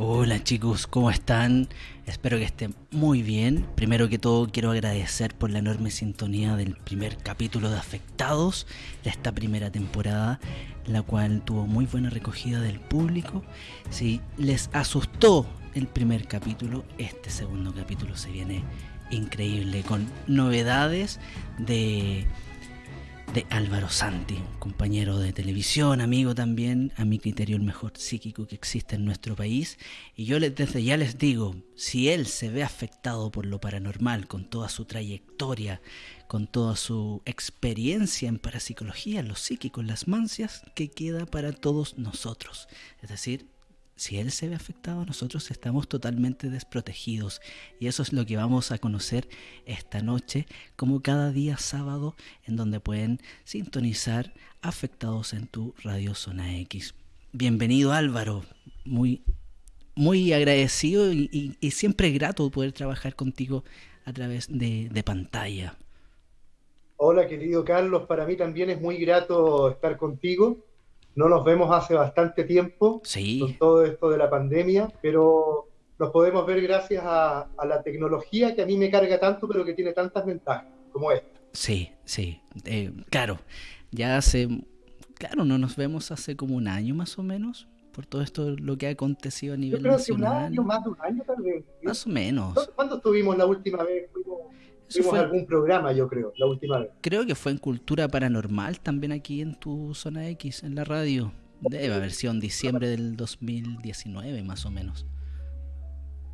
Hola chicos, ¿cómo están? Espero que estén muy bien. Primero que todo quiero agradecer por la enorme sintonía del primer capítulo de Afectados de esta primera temporada, la cual tuvo muy buena recogida del público. Si les asustó el primer capítulo, este segundo capítulo se viene increíble con novedades de de Álvaro Santi, un compañero de televisión, amigo también, a mi criterio el mejor psíquico que existe en nuestro país. Y yo desde ya les digo, si él se ve afectado por lo paranormal, con toda su trayectoria, con toda su experiencia en parapsicología, los psíquicos, las mancias, ¿qué queda para todos nosotros? Es decir, si él se ve afectado, nosotros estamos totalmente desprotegidos. Y eso es lo que vamos a conocer esta noche, como cada día sábado, en donde pueden sintonizar afectados en tu radio Zona X. Bienvenido Álvaro, muy, muy agradecido y, siempre grato poder trabajar contigo a través de, de pantalla. Hola querido Carlos, para mí también es muy grato estar contigo no nos vemos hace bastante tiempo con todo esto de la pandemia, pero nos podemos ver gracias a, la tecnología que a mí me carga tanto, pero que tiene tantas ventajas como esta. Sí, sí, eh, claro. Ya hace, claro, no nos vemos hace como un año más o menos por todo esto lo que ha acontecido a nivel Yo creo Que un año, más de un año tal vez. Más o menos. ¿Cuándo estuvimos la última vez? Fue, algún programa, yo creo, la última vez. Creo que fue en Cultura Paranormal también aquí en tu zona X, en la radio. Debe haber sido en diciembre del 2019, más o menos.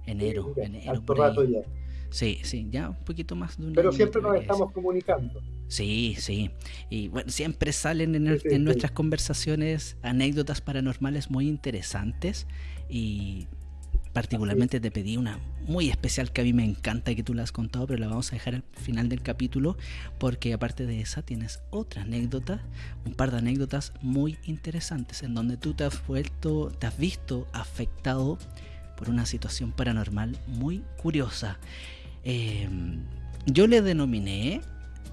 Enero, enero. rato ya. Sí, sí, ya un poquito más de un Pero siempre nos estamos comunicando. Sí, sí. Y bueno, siempre salen en, en nuestras conversaciones anécdotas paranormales muy interesantes. Y particularmente te pedí una muy especial que a mí me encanta y que tú la has contado, pero la vamos a dejar al final del capítulo porque aparte de esa tienes otra anécdota, un par de anécdotas muy interesantes en donde tú te has vuelto, te has visto afectado por una situación paranormal muy curiosa. Em, yo le denominé,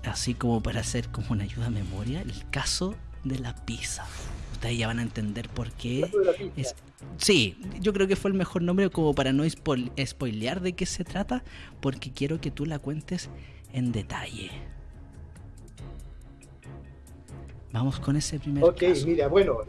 así como para hacer como una ayuda a memoria, el caso de la pizza ustedes ya van a entender por qué. Es, sí, yo creo que fue el mejor nombre como para no spoilear de qué se trata, porque quiero que tú la cuentes en detalle. Vamos con ese primer Ok, mira, bueno,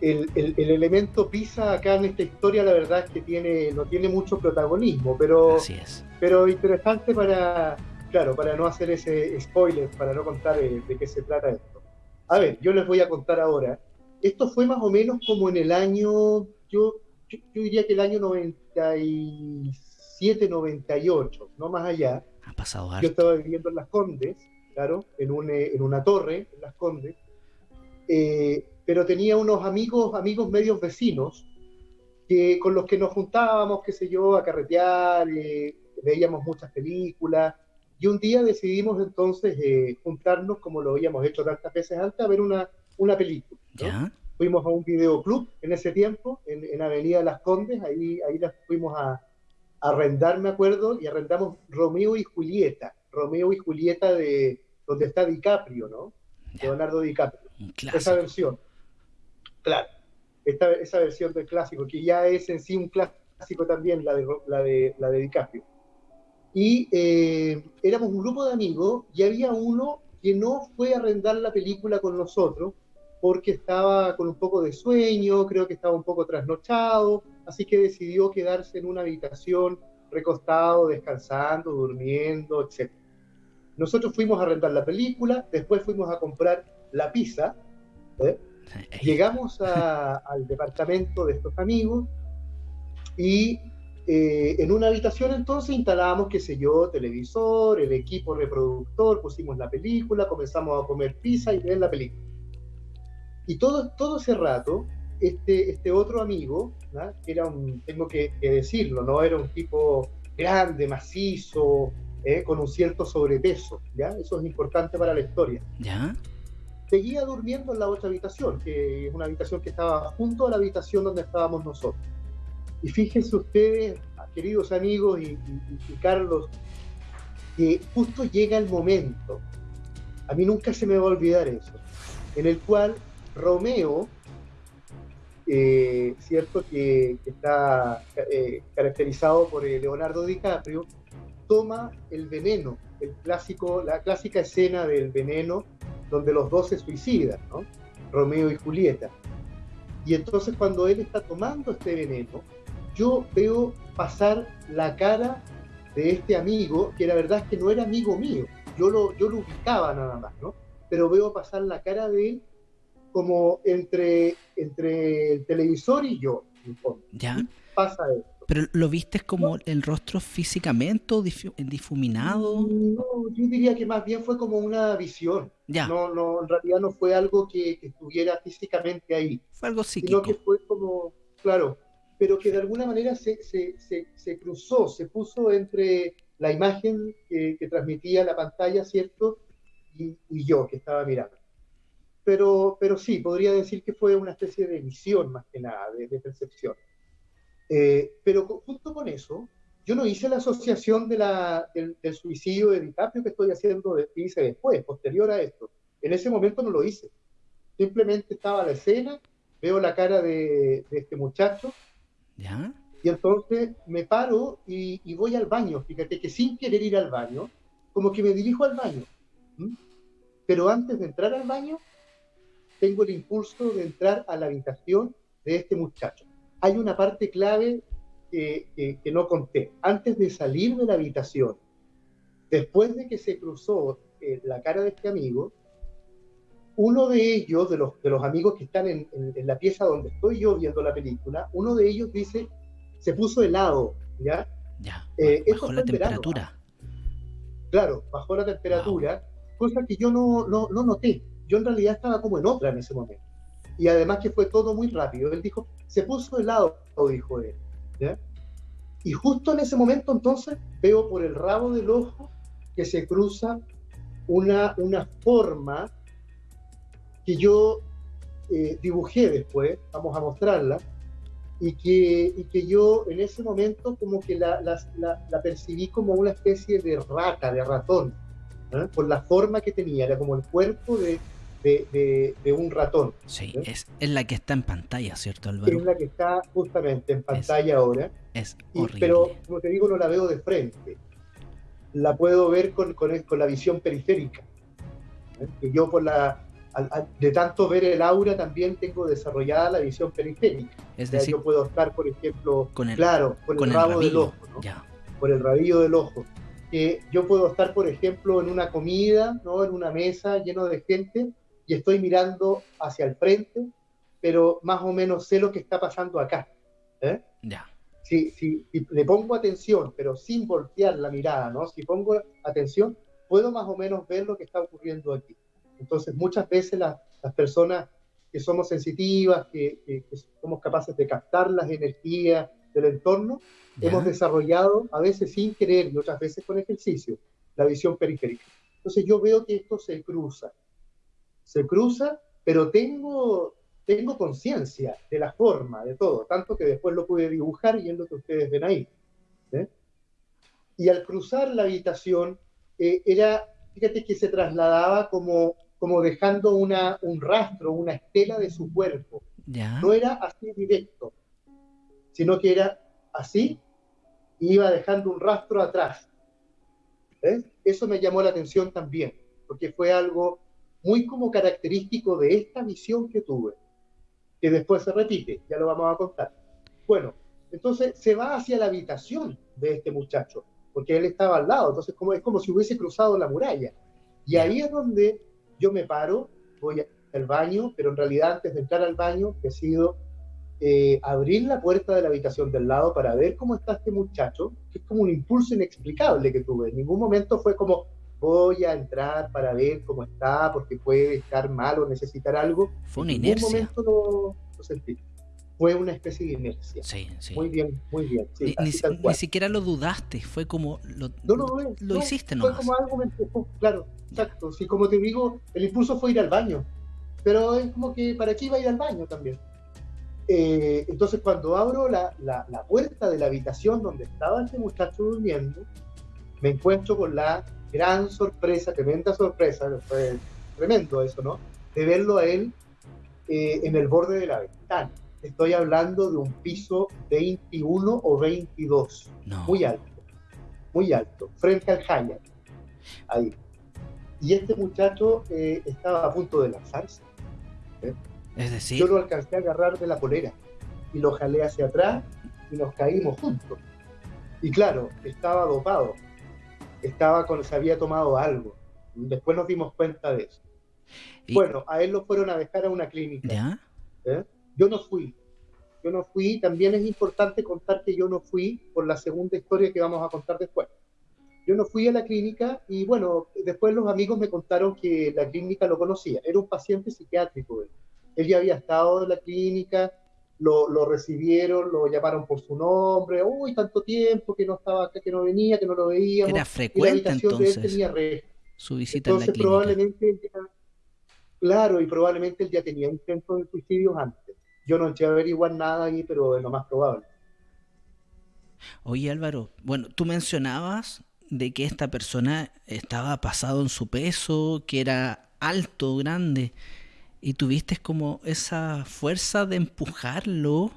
el, elemento pizza acá en esta historia la verdad es que tiene, no tiene mucho protagonismo, pero, es. pero interesante para, claro, para no hacer ese spoiler, para no contar de qué se trata esto. A ver, yo les voy a contar ahora. Esto fue más o menos como en el año, yo, yo, diría que el año 97, 98, no más allá. Ha pasado Yo estaba viviendo en Las Condes, claro, en, un, eh, en una torre en Las Condes, eh, pero tenía unos amigos, amigos medios vecinos, que, con los que nos juntábamos, qué sé yo, a carretear, eh, veíamos muchas películas, y un día decidimos entonces eh, juntarnos, como lo habíamos hecho tantas veces antes, a ver una, una película. Fuimos a un videoclub en ese tiempo, en, en Avenida Las Condes, ahí, ahí las fuimos a, arrendar, me acuerdo, y arrendamos Romeo y Julieta. Romeo y Julieta de donde está DiCaprio, ¿no? Leonardo DiCaprio. Esa versión. Claro. Esta, esa versión del clásico, que ya es en sí un clásico también, la de, la de, la de DiCaprio. Y eh, éramos un grupo de amigos y había uno que no fue a arrendar la película con nosotros porque estaba con un poco de sueño, creo que estaba un poco trasnochado, así que decidió quedarse en una habitación recostado, descansando, durmiendo, etc. Nosotros fuimos a arrendar la película, después fuimos a comprar la pizza, ¿eh? llegamos al departamento de estos amigos y eh, en una habitación entonces instalábamos, qué sé yo, televisor, el equipo reproductor, pusimos la película, comenzamos a comer pizza y ver la película. Y todo, todo ese rato, este, este otro amigo, era un, tengo que, decirlo, ¿no? Era un tipo grande, macizo, ¿eh? con un cierto sobrepeso, ¿ya? Eso es importante para la historia. ¿Ya? Seguía durmiendo en la otra habitación, que es una habitación que estaba junto a la habitación donde estábamos nosotros. Y fíjense ustedes, queridos amigos y, Carlos, que justo llega el momento, a mí nunca se me va a olvidar eso, en el cual Romeo eh, cierto que, está eh, caracterizado por Leonardo DiCaprio, toma el veneno, el clásico, la clásica escena del veneno donde los dos se suicidan, ¿no? Romeo y Julieta. Y entonces cuando él está tomando este veneno, yo veo pasar la cara de este amigo, que la verdad es que no era amigo mío, yo lo, yo lo ubicaba nada más, ¿no? Pero veo pasar la cara de él como entre, entre el televisor y yo, ¿Ya? Pasa eso. ¿Pero lo viste como el rostro físicamente difuminado? No, yo diría que más bien fue como una visión. Ya. No, no, en realidad no fue algo que, estuviera físicamente ahí. Fue algo psíquico. Sino que fue como, claro, pero que de alguna manera se, se, se, cruzó, se puso entre la imagen que, transmitía la pantalla, ¿cierto? Y, yo que estaba mirando. Pero, pero sí, podría decir que fue una especie de visión más que nada, de, percepción. Eh, pero justo con eso, yo no hice la asociación de la, del, suicidio de DiCaprio que estoy haciendo, de, que hice después, posterior a esto. En ese momento no lo hice. Simplemente estaba la escena, veo la cara de, de este muchacho y entonces me paro y, voy al baño. Fíjate que sin querer ir al baño, como que me dirijo al baño. Pero antes de entrar al baño, tengo el impulso de entrar a la habitación de este muchacho. Hay una parte clave que, no conté. Antes de salir de la habitación, después de que se cruzó eh, la cara de este amigo, uno de ellos, de los, de los amigos que están en, la pieza donde estoy yo viendo la película, uno de ellos dice, se puso helado, ¿ya? Ya, eh, bajó la temperatura. claro, bajó la temperatura, cosa que yo no, no, no noté. Yo en realidad estaba como en otra en ese momento. Y además que fue todo muy rápido. Él dijo, se puso helado, dijo él. ¿ya? Y justo en ese momento entonces veo por el rabo del ojo que se cruza una, una forma que yo eh, dibujé después, vamos a mostrarla, y que, y que yo en ese momento como que la, la, la, percibí como una especie de rata, de ratón, ¿eh? por la forma que tenía, era como el cuerpo de, de, de, un ratón. Sí, ¿eh? es, es, la que está en pantalla, ¿cierto, Álvaro? Es la que está justamente en pantalla ahora. Es horrible. pero, como te digo, no la veo de frente. La puedo ver con, con, con la visión periférica. Que yo por la, de tanto ver el aura también tengo desarrollada la visión periférica. Es decir, yo puedo estar, por ejemplo, con el, claro, por el rabo del ojo, por el rabillo del ojo. yo puedo estar, por ejemplo, en una comida, ¿no? en una mesa lleno de gente y estoy mirando hacia el frente, pero más o menos sé lo que está pasando acá. ¿eh? Ya. Si, si, si, le pongo atención, pero sin voltear la mirada, ¿no? Si pongo atención, puedo más o menos ver lo que está ocurriendo aquí. Entonces, muchas veces las personas que somos sensitivas, que, somos capaces de captar las energías del entorno, hemos desarrollado, a veces sin querer y otras veces con ejercicio, la visión periférica. Entonces, yo veo que esto se cruza. Se cruza, pero tengo, tengo conciencia de la forma, de todo, tanto que después lo pude dibujar y es lo que ustedes ven ahí. Y al cruzar la habitación, eh, era, fíjate que se trasladaba como como dejando una, un rastro, una estela de su cuerpo. No era así directo, sino que era así y iba dejando un rastro atrás. Eso me llamó la atención también, porque fue algo muy como característico de esta visión que tuve, que después se repite, ya lo vamos a contar. Bueno, entonces se va hacia la habitación de este muchacho, porque él estaba al lado, entonces como, es como si hubiese cruzado la muralla. Y ahí es donde yo me paro, voy al baño, pero en realidad antes de entrar al baño decido eh, abrir la puerta de la habitación del lado para ver cómo está este muchacho, que es como un impulso inexplicable que tuve. En ningún momento fue como voy a entrar para ver cómo está, porque puede estar mal o necesitar algo. Fue una inercia. En ningún momento lo, sentí. Fue una especie de inercia. Sí, sí. Muy bien, muy bien. ni, siquiera lo dudaste, fue como lo, no, no, lo hiciste, ¿no? Fue como algo me claro. Exacto, sí, como te digo, el impulso fue ir al baño, pero es como que para qué iba a ir al baño también. Eh, entonces cuando abro la, la, puerta de la habitación donde estaba este muchacho durmiendo, me encuentro con la gran sorpresa, tremenda sorpresa, fue tremendo eso, ¿no? De verlo a él eh, en el borde de la ventana. Estoy hablando de un piso 21 o 22, muy alto, muy alto, frente al Hyatt, ahí. Y este muchacho eh, estaba a punto de lanzarse. ¿eh? Es decir, yo lo alcancé a agarrar de la polera y lo jalé hacia atrás y nos caímos juntos. Y claro, estaba dopado, estaba con, se había tomado algo. Después nos dimos cuenta de eso. Bueno, a él lo fueron a dejar a una clínica. ¿eh? Yo no fui. Yo no fui. También es importante contar que yo no fui por la segunda historia que vamos a contar después. Yo no fui a la clínica y bueno, después los amigos me contaron que la clínica lo conocía. Era un paciente psiquiátrico. Él, él ya había estado en la clínica, lo, lo, recibieron, lo llamaron por su nombre. Uy, tanto tiempo que no estaba acá, que no venía, que no lo veíamos. Era frecuente entonces. tenía Su visita en la clínica. probablemente Claro, y probablemente él ya tenía intentos de suicidios antes. Yo no eché a averiguar nada ahí, pero es lo más probable. Oye Álvaro, bueno, tú mencionabas de que esta persona estaba pasado en su peso, que era alto, grande, y tuviste como esa fuerza de empujarlo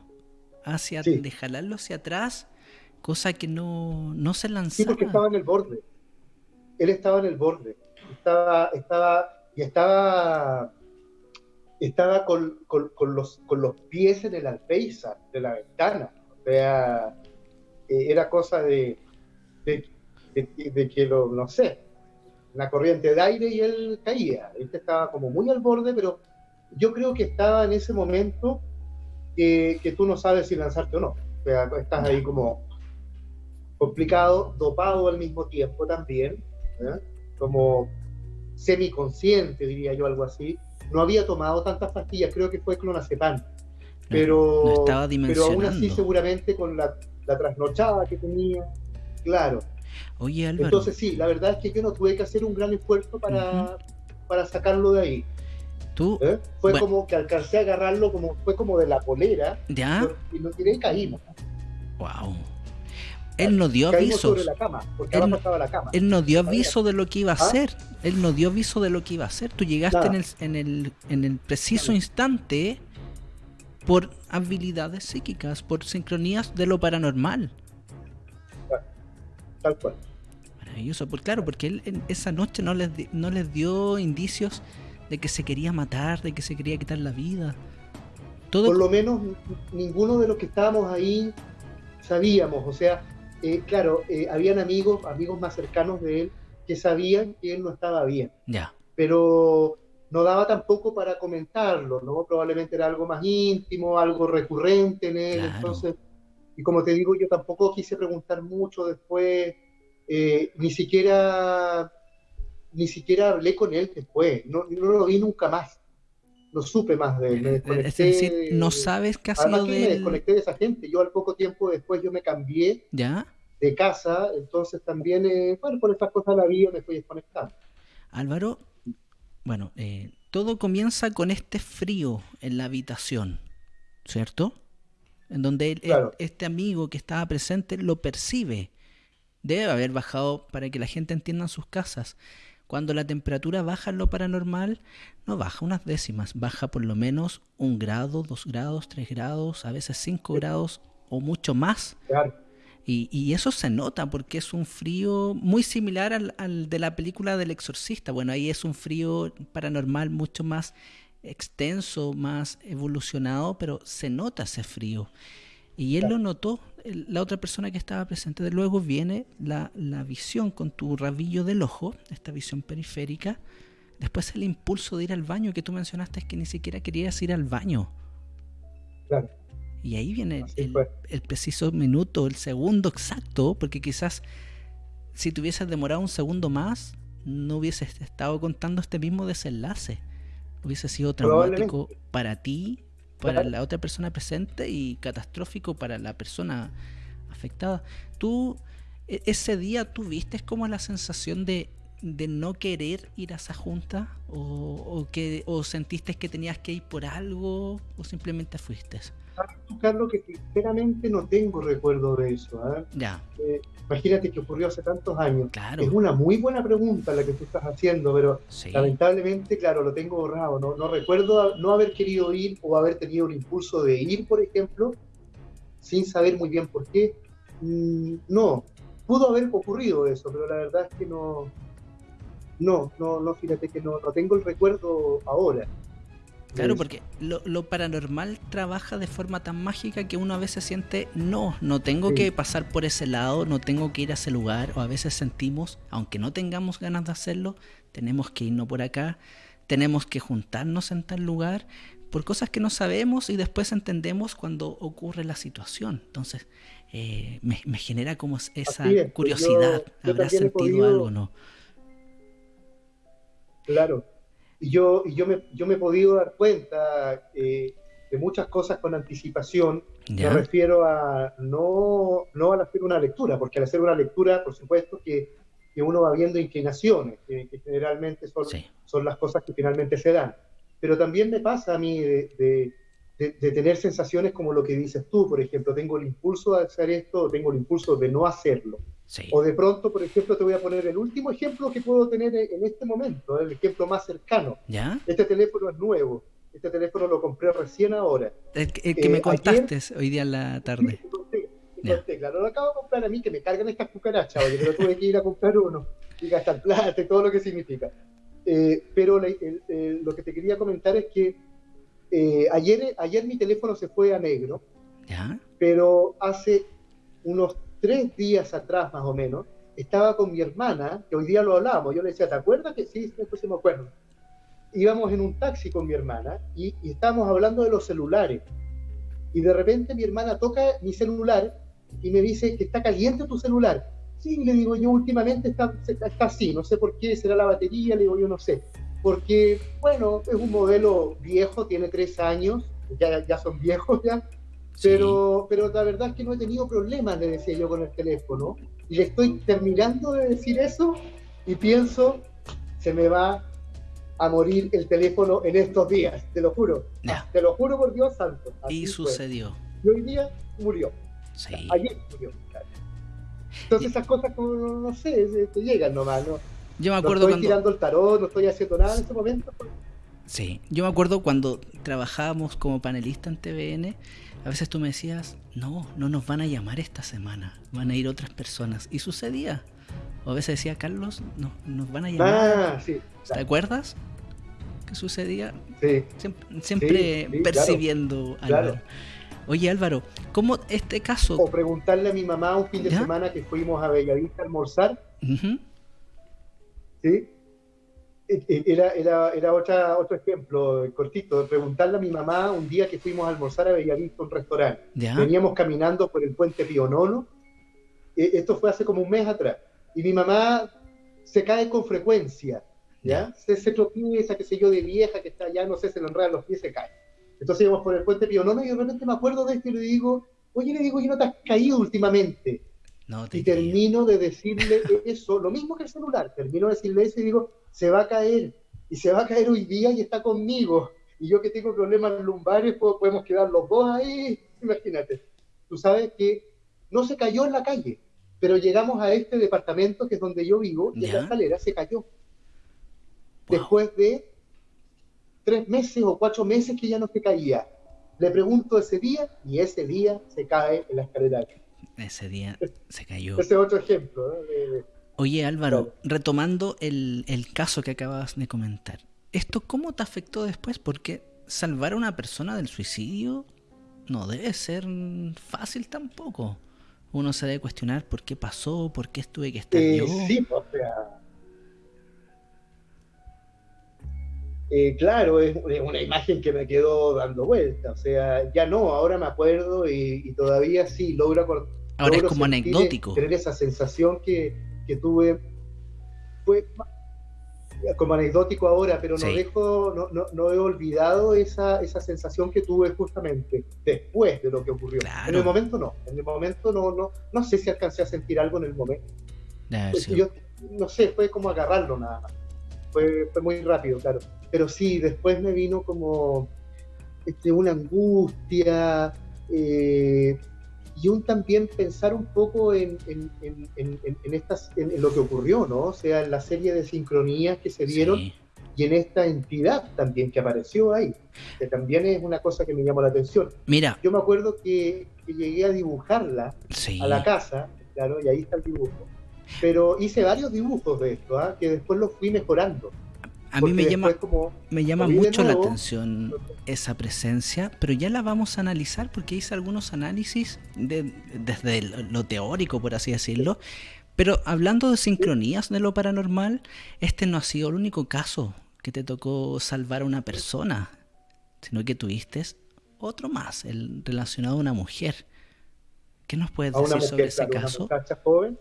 hacia, de jalarlo hacia atrás, cosa que no, no se lanzaba. Sí, porque estaba en el borde. Él estaba en el borde. Estaba, estaba y estaba, estaba con, con, los, con los pies en el alféizar de la ventana. O sea, eh, era cosa de, de, que lo, no sé, una corriente de aire y él caía. Él estaba como muy al borde, pero yo creo que estaba en ese momento que, que tú no sabes si lanzarte o no. O sea, estás ahí como complicado, dopado al mismo tiempo también, ¿eh? como semiconsciente, diría yo, algo así. No había tomado tantas pastillas, creo que fue clonazepam. Pero, pero aún así seguramente con la, trasnochada que tenía, claro. Oye, Álvaro. Entonces sí, la verdad es que yo no tuve que hacer un gran esfuerzo para, para sacarlo de ahí. ¿Tú? ¿Eh? Fue como que alcancé a agarrarlo, como fue como de la polera. ¿Ya? Y lo tiré y caímos. Wow. Él no dio aviso. Él no dio aviso de lo que iba a ¿Ah? hacer. Él no dio aviso de lo que iba a hacer. Tú llegaste en el, en el, en el preciso instante por habilidades psíquicas, por sincronías de lo paranormal. Tal cual. Maravilloso, pues claro, porque él esa noche no les, no les dio indicios de que se quería matar, de que se quería quitar la vida. Todo... Por lo menos ninguno de los que estábamos ahí sabíamos, o sea, eh, claro, eh, habían amigos, amigos más cercanos de él, que sabían que él no estaba bien. Ya. Pero no daba tampoco para comentarlo, ¿no? Probablemente era algo más íntimo, algo recurrente en él, entonces, y como te digo, yo tampoco quise preguntar mucho después, eh, ni siquiera, ni siquiera hablé con él después, no, no lo vi nunca más no supe más de él. es decir, no sabes qué ha sido de me desconecté de esa gente. Yo al poco tiempo después yo me cambié ¿Ya? de casa, entonces también, eh, bueno, por estas cosas de la vida me fui desconectando. Álvaro, bueno, eh, todo comienza con este frío en la habitación, ¿cierto? En donde este amigo que estaba presente lo percibe. Debe haber bajado para que la gente entienda en sus casas. Cuando la temperatura baja en lo paranormal, no baja unas décimas, baja por lo menos un grado, dos grados, tres grados, a veces cinco grados o mucho más. Y, eso se nota porque es un frío muy similar al, de la película del exorcista. Bueno, ahí es un frío paranormal mucho más extenso, más evolucionado, pero se nota ese frío. Y él lo notó, la otra persona que estaba presente. De luego viene la, visión con tu rabillo del ojo, esta visión periférica. Después el impulso de ir al baño que tú mencionaste es que ni siquiera querías ir al baño. Claro. Y ahí viene el, preciso minuto, el segundo exacto, porque quizás si te hubieses demorado un segundo más, no hubieses estado contando este mismo desenlace. Hubiese sido traumático para ti para la otra persona presente y catastrófico para la persona afectada. Tú, e, ese día, ¿tuviste como la sensación de, de no querer ir a esa junta? ¿O, que, ¿O sentiste que tenías que ir por algo? ¿O simplemente fuiste? Carlos, que sinceramente no tengo recuerdo de eso. ¿ah? Ya. Eh, imagínate que ocurrió hace tantos años. Claro. Es una muy buena pregunta la que tú estás haciendo, pero lamentablemente, claro, lo tengo borrado. No, no recuerdo no haber querido ir o haber tenido el impulso de ir, por ejemplo, sin saber muy bien por qué. Mm, no, pudo haber ocurrido eso, pero la verdad es que no, no, no, no, fíjate que no, no tengo el recuerdo ahora. Claro, porque lo, paranormal trabaja de forma tan mágica que uno a veces siente, no, no tengo que pasar por ese lado, no tengo que ir a ese lugar, o a veces sentimos, aunque no tengamos ganas de hacerlo, tenemos que irnos por acá, tenemos que juntarnos en tal lugar, por cosas que no sabemos y después entendemos cuando ocurre la situación. Entonces, eh, me, genera como esa pues curiosidad, ¿habrá sentido algo o no? Claro, y yo, y yo, me, yo me he podido dar cuenta eh, de muchas cosas con anticipación. Me refiero a no, no al hacer una lectura, porque al hacer una lectura, por supuesto que, que uno va viendo inclinaciones, que, generalmente son, son las cosas que finalmente se dan. Pero también me pasa a mí de, de, de, tener sensaciones como lo que dices tú, por ejemplo, tengo el impulso de hacer esto, tengo el impulso de no hacerlo. O de pronto, por ejemplo, te voy a poner el último ejemplo que puedo tener en este momento, el ejemplo más cercano. ¿Ya? Este teléfono es nuevo. Este teléfono lo compré recién ahora. El, que me eh, contaste hoy día en la tarde. Sí, claro, lo acabo de comprar a mí, que me cargan estas cucarachas, oye, pero tuve que ir a comprar uno y gastar plata y todo lo que significa. Eh, pero lo que te quería comentar es que eh, ayer, ayer mi teléfono se fue a negro, ¿Ya? pero hace unos tres días atrás más o menos, estaba con mi hermana, que hoy día lo hablábamos, yo le decía, ¿te acuerdas que sí? Entonces me acuerdo. Íbamos en un taxi con mi hermana y, estábamos hablando de los celulares. Y de repente mi hermana toca mi celular y me dice que está caliente tu celular. Sí, le digo yo, últimamente está, está así, no sé por qué, será la batería, le digo yo, no sé. Porque, bueno, es un modelo viejo, tiene tres años, ya, ya son viejos ya, pero, pero la verdad es que no he tenido problemas, le decía yo con el teléfono. Y le estoy terminando de decir eso y pienso, se me va a morir el teléfono en estos días, te lo juro. Te lo juro por Dios santo. y sucedió. Y hoy día murió. Sí. Ayer murió. Entonces esas cosas como, no sé, te llegan nomás, ¿no? Yo me acuerdo no estoy tirando el tarot, no estoy haciendo nada en ese momento. Sí, yo me acuerdo cuando trabajábamos como panelista en TVN, a veces tú me decías, no, no nos van a llamar esta semana, van a ir otras personas. Y sucedía. O a veces decía, Carlos, no, nos van a llamar. Ah, sí, ¿Te acuerdas? ¿Qué sucedía? Sí. Siempre, percibiendo algo. Oye Álvaro, ¿cómo este caso? O preguntarle a mi mamá un fin de semana que fuimos a Bellavista a almorzar. ¿Sí? Eh, eh, era, era, era otra, otro ejemplo cortito, de preguntarle a mi mamá un día que fuimos a almorzar a Bellavista, un restaurante. Veníamos caminando por el puente Pionono. Eh, esto fue hace como un mes atrás. Y mi mamá se cae con frecuencia. ¿ya? Se, se tropieza, qué sé yo, de vieja que está allá, no sé, se le enredan los pies, se cae. Entonces íbamos por el puente Pionono y de repente me acuerdo de esto y le digo, oye, le digo, yo no te has caído últimamente? y termino de decirle eso, lo mismo que el celular, termino de decirle eso y digo, se va a caer, y se va a caer hoy día y está conmigo. Y yo que tengo problemas lumbares, podemos quedar los dos ahí, imagínate. Tú sabes que no se cayó en la calle, pero llegamos a este departamento que es donde yo vivo y en la escalera se cayó. Después de tres meses o cuatro meses que ya no se caía. Le pregunto ese día y ese día se cae en la escalera. Ese día se cayó. Ese es otro ejemplo. Oye Álvaro, retomando el, caso que acabas de comentar, ¿esto cómo te afectó después? Porque salvar a una persona del suicidio no debe ser fácil tampoco. Uno se debe cuestionar por qué pasó, por qué estuve que estar eh, yo. Sí, o sea. Eh, claro, es una imagen que me quedó dando vuelta. O sea, ya no, ahora me acuerdo y, todavía sí logro. Ahora es como anecdótico. Tener esa sensación que, que tuve fue como anecdótico ahora, pero no dejo, no, no, no, he olvidado esa, esa sensación que tuve justamente después de lo que ocurrió. En el momento no, en el momento no, no, no sé si alcancé a sentir algo en el momento. Yo no sé, fue como agarrarlo nada más. Fue, fue muy rápido, claro. Pero sí, después me vino como este, una angustia, eh, y un también pensar un poco en, en, estas, en, lo que ocurrió, ¿no? O sea, en la serie de sincronías que se dieron y en esta entidad también que apareció ahí, que también es una cosa que me llamó la atención. Mira. Yo me acuerdo que, llegué a dibujarla a la casa, claro, y ahí está el dibujo. Pero hice varios dibujos de esto, ¿ah? que después los fui mejorando. A mí me llama, me llama mucho la atención esa presencia, pero ya la vamos a analizar porque hice algunos análisis desde lo teórico, por así decirlo. Pero hablando de sincronías de lo paranormal, este no ha sido el único caso que te tocó salvar a una persona, sino que tuviste otro más, el relacionado a una mujer. ¿Qué nos puedes decir sobre ese caso? Una joven,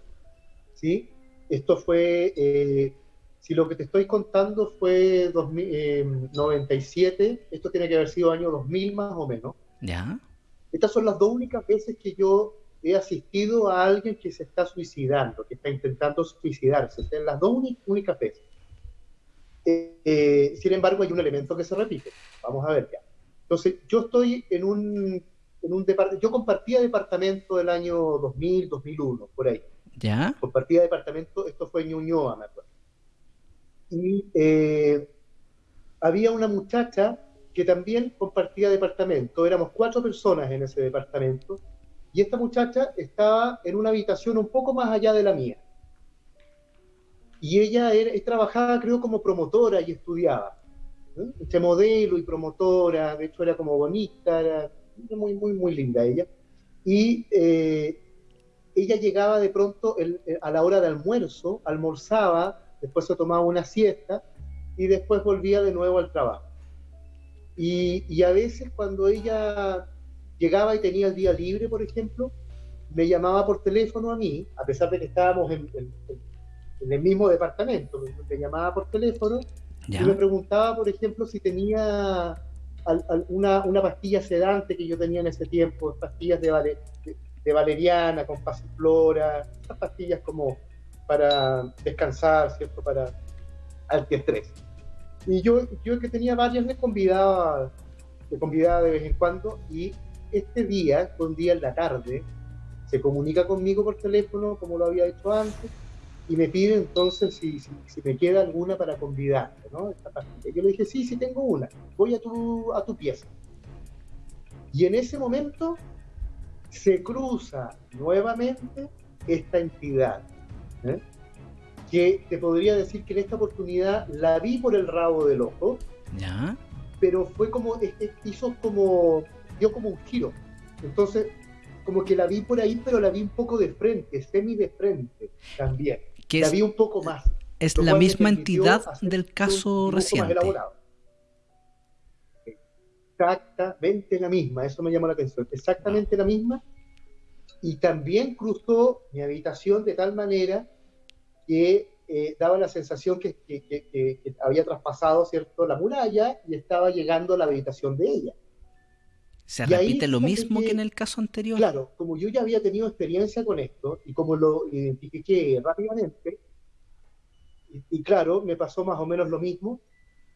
sí. Esto fue eh, si lo que te estoy contando fue 97, eh, esto tiene que haber sido año 2000 más o menos. Ya. Estas son las dos únicas veces que yo he asistido a alguien que se está suicidando, que está intentando suicidarse. Son las dos únicas veces. Eh, eh, sin embargo, hay un elemento que se repite. Vamos a ver ya. Entonces, yo estoy en un, en un departamento, yo compartía departamento del año 2000, 2001, por ahí. ¿Ya? Compartía departamento, esto fue en Ñuñoa, me acuerdo y eh, había una muchacha que también compartía departamento. Éramos cuatro personas en ese departamento y esta muchacha estaba en una habitación un poco más allá de la mía. Y ella era, trabajaba, creo, como promotora y estudiaba. Entre modelo y promotora, de hecho era como bonita, era muy, muy, muy linda ella. Y eh, ella llegaba de pronto a la hora de almuerzo, almorzaba después se tomaba una siesta y después volvía de nuevo al trabajo. Y, a veces cuando ella llegaba y tenía el día libre, por ejemplo, me llamaba por teléfono a mí, a pesar de que estábamos en, el mismo departamento, me llamaba por teléfono y me preguntaba, por ejemplo, si tenía una, una, pastilla sedante que yo tenía en ese tiempo, pastillas de, de, valeriana con pasiflora, esas pastillas como para descansar, ¿cierto? Para antiestrés. Y yo, yo que tenía varias, me convidaba, me convidaba de vez en cuando y este día, un día en la tarde, se comunica conmigo por teléfono, como lo había hecho antes, y me pide entonces si, si, me queda alguna para convidarte, ¿no? Yo le dije, sí, sí tengo una, voy a tu, a tu pieza. Y en ese momento se cruza nuevamente esta entidad, ¿eh? que te podría decir que en esta oportunidad la vi por el rabo del ojo, pero fue como, hizo como, dio como un giro. Entonces, como que la vi por ahí, pero la vi un poco de frente, semi de frente también. Que la vi un poco más. Es la misma entidad del caso reciente. Exactamente la misma, eso me llamó la atención. Exactamente la misma. Y también cruzó mi habitación de tal manera que eh, daba la sensación que, había traspasado ¿cierto? la muralla y estaba llegando a la habitación de ella. ¿Se repite lo mismo que, en el caso anterior? Claro, como yo ya había tenido experiencia con esto y como lo identifiqué rápidamente, y, claro, me pasó más o menos lo mismo,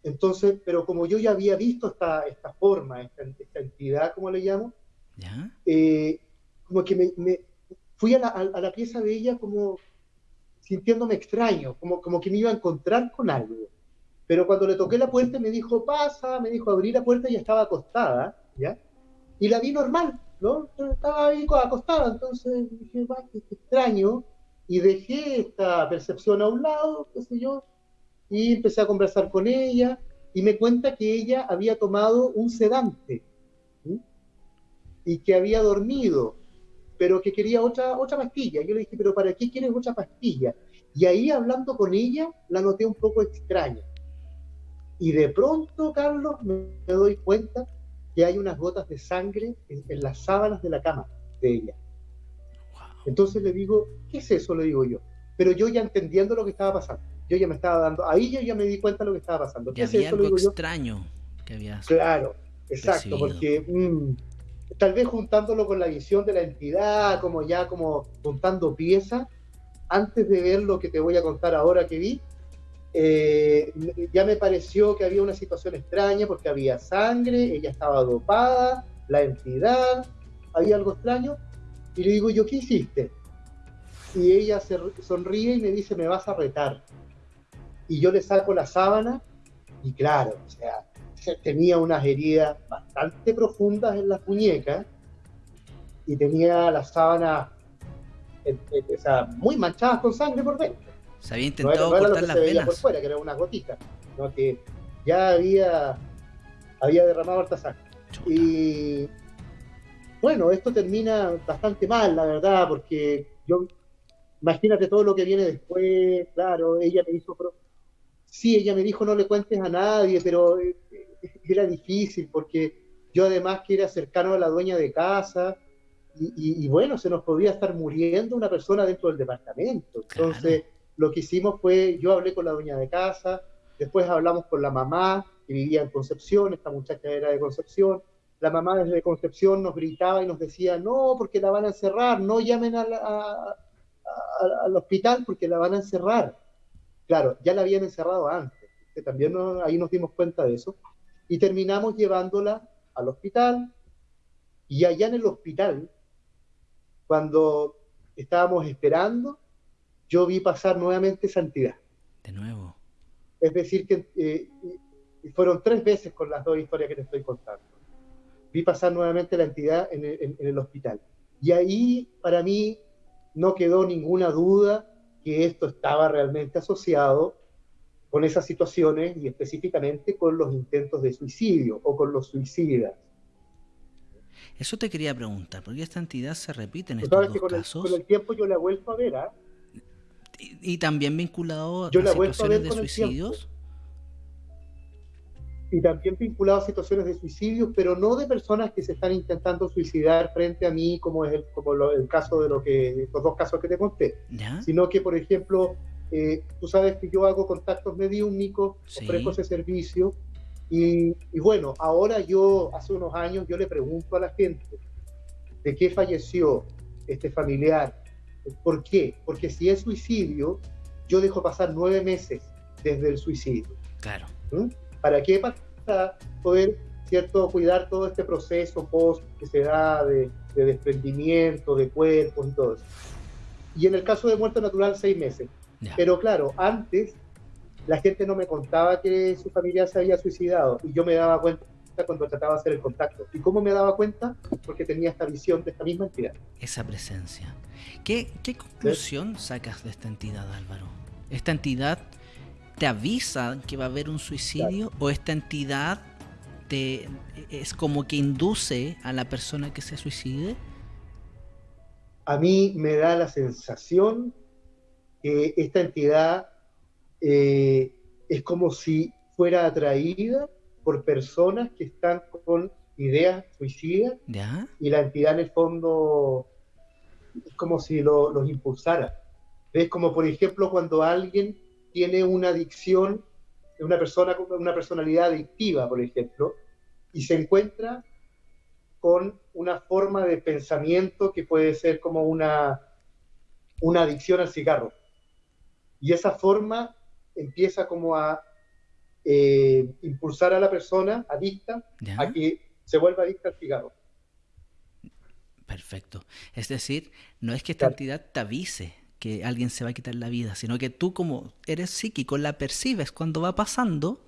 entonces, pero como yo ya había visto esta, esta forma, esta, entidad, como le llamo, eh, como que me, fui a la, a la, pieza de ella como, sintiéndome extraño, como, como que me iba a encontrar con algo. Pero cuando le toqué la puerta me dijo, pasa, me dijo, abrí la puerta y estaba acostada, ¿ya? Y la vi normal, ¿no? Estaba ahí acostada, entonces dije, va, qué extraño, y dejé esta percepción a un lado, qué sé yo, y empecé a conversar con ella, y me cuenta que ella había tomado un sedante, y que había dormido, pero que quería otra, otra pastilla. Yo le dije, pero ¿para qué quieres otra pastilla? Y ahí hablando con ella, la noté un poco extraña. Y de pronto, Carlos, me, doy cuenta que hay unas gotas de sangre en, las sábanas de la cama de ella. Entonces le digo, ¿qué es eso? Le digo yo. Pero yo ya entendiendo lo que estaba pasando. Yo ya me estaba dando, ahí yo ya me di cuenta de lo que estaba pasando. ¿Qué es eso? Algo extraño que había. Claro, exacto, porque mm, tal vez juntándolo con la visión de la entidad, como ya como juntando piezas, antes de ver lo que te voy a contar ahora que vi, eh, ya me pareció que había una situación extraña porque había sangre, ella estaba dopada, la entidad, había algo extraño, y le digo yo, ¿qué hiciste? Y ella se sonríe y me dice, me vas a retar. Y yo le saco la sábana, y claro, o sea, tenía unas heridas bastante profundas en las muñecas, y tenía la sábana eh, eh, o sea, muy manchadas con sangre por dentro. Se había intentado cortar las venas. por fuera, que era una gotita, ¿no? que ya había, había derramado harta sangre. Y bueno, esto termina bastante mal, la verdad, porque yo, imagínate todo lo que viene después, claro, ella me hizo... Sí, ella me dijo no le cuentes a nadie, pero eh, era difícil porque yo además que era cercano a la dueña de casa, y, bueno, se nos podía estar muriendo una persona dentro del departamento. Entonces, lo que hicimos fue, yo hablé con la dueña de casa, después hablamos con la mamá, que vivía en Concepción, esta muchacha era de Concepción, la mamá desde Concepción nos gritaba y nos decía, no, porque la van a encerrar, no llamen al hospital porque la van a encerrar. Claro, ya la habían encerrado antes, que también ahí nos dimos cuenta de eso, y terminamos llevándola al hospital, y allá en el hospital cuando estábamos esperando, yo vi pasar nuevamente santidad. De nuevo. Es decir, que eh, fueron tres veces con las dos historias que te estoy contando. Vi pasar nuevamente la entidad en el, hospital. Y ahí, para mí, no quedó ninguna duda que esto estaba realmente asociado con esas situaciones y específicamente con los intentos de suicidio o con los suicidas. Eso te quería preguntar, porque esta entidad se repite en estos dos con casos. El, con el tiempo yo la he vuelto a ver, ¿ah? Y, también vinculado a situaciones de suicidios. Y también vinculado a situaciones de suicidios, pero no de personas que se están intentando suicidar frente a mí, como es el, como el caso de lo que, los dos casos que te conté. Sino que, por ejemplo, eh, tú sabes que yo hago contactos mediúnicos, ofrezco ese servicio, y, bueno, ahora yo, hace unos años, yo le pregunto a la gente de qué falleció este familiar. ¿Por qué? Porque si es suicidio, yo dejo pasar nueve meses desde el suicidio. Claro. ¿Mm? ¿Para qué? Para poder, ¿cierto?, cuidar todo este proceso post que se da de, desprendimiento de cuerpos y todo eso. Y en el caso de muerte natural, seis meses. Pero claro, antes la gente no me contaba que su familia se había suicidado y yo me daba cuenta cuando trataba de hacer el contacto. ¿Y cómo me daba cuenta? Porque tenía esta visión de esta misma entidad. Esa presencia. ¿Qué, qué conclusión sacas de esta entidad, Álvaro? ¿Esta entidad te avisa que va a haber un suicidio o esta entidad te, es como que induce a la persona que se suicide? A mí me da la sensación que esta entidad eh, es como si fuera atraída por personas que están con ideas suicidas y la entidad en el fondo es como si los impulsara. Es como por ejemplo cuando alguien tiene una adicción, una persona con una personalidad adictiva, por ejemplo, y se encuentra con una forma de pensamiento que puede ser como una, una adicción al cigarro. Y esa forma empieza como a eh, impulsar a la persona adicta a que se vuelva adicta al cigarro. Perfecto. Es decir, no es que esta entidad te avise que alguien se va a quitar la vida, sino que tú como eres psíquico la percibes cuando va pasando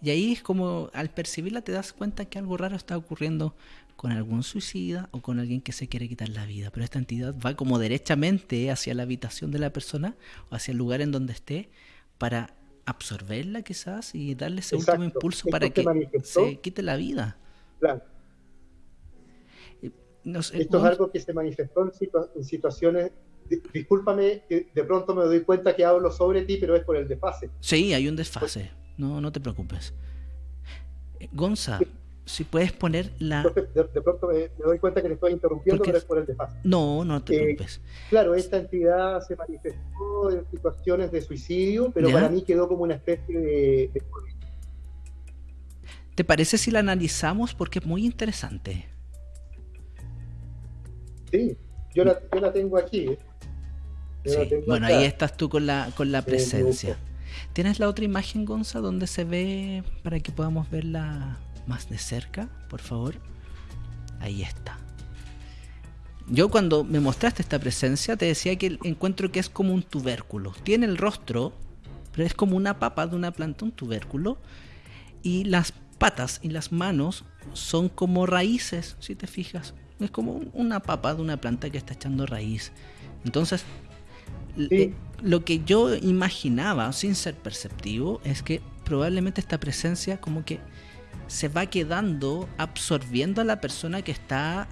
y ahí es como al percibirla te das cuenta que algo raro está ocurriendo con algún suicida o con alguien que se quiere quitar la vida. Pero esta entidad va como derechamente hacia la habitación de la persona o hacia el lugar en donde esté para absorberla quizás y darle ese último impulso para que se quite la vida. Claro. Eh, Esto es algo que se manifestó en, situaciones discúlpame que de pronto me doy cuenta que hablo sobre ti, pero es por el desfase. Sí, hay un desfase. No, no te preocupes. Eh, Gonza, si puedes poner la... de, pronto me, doy cuenta que le estoy interrumpiendo, pero es por el desfase. No, no te eh, preocupes. claro, esta entidad se manifestó en situaciones de suicidio, pero para mí quedó como una especie de, ¿Te parece si la analizamos? Porque es muy interesante. Sí, yo la, yo la tengo aquí. ¿eh? bueno, ahí estás tú con la, con la presencia. ¿Tienes la otra imagen, Gonza, donde se ve para que podamos verla más de cerca, por favor. Ahí está. Yo cuando me mostraste esta presencia te decía que encuentro que es como un tubérculo. Tiene el rostro, pero es como una papa de una planta, un tubérculo. Y las patas y las manos son como raíces, si te fijas. Es como una papa de una planta que está echando raíz. Entonces, eh, lo que yo imaginaba, sin ser perceptivo, es que probablemente esta presencia como que se va quedando absorbiendo a la persona que está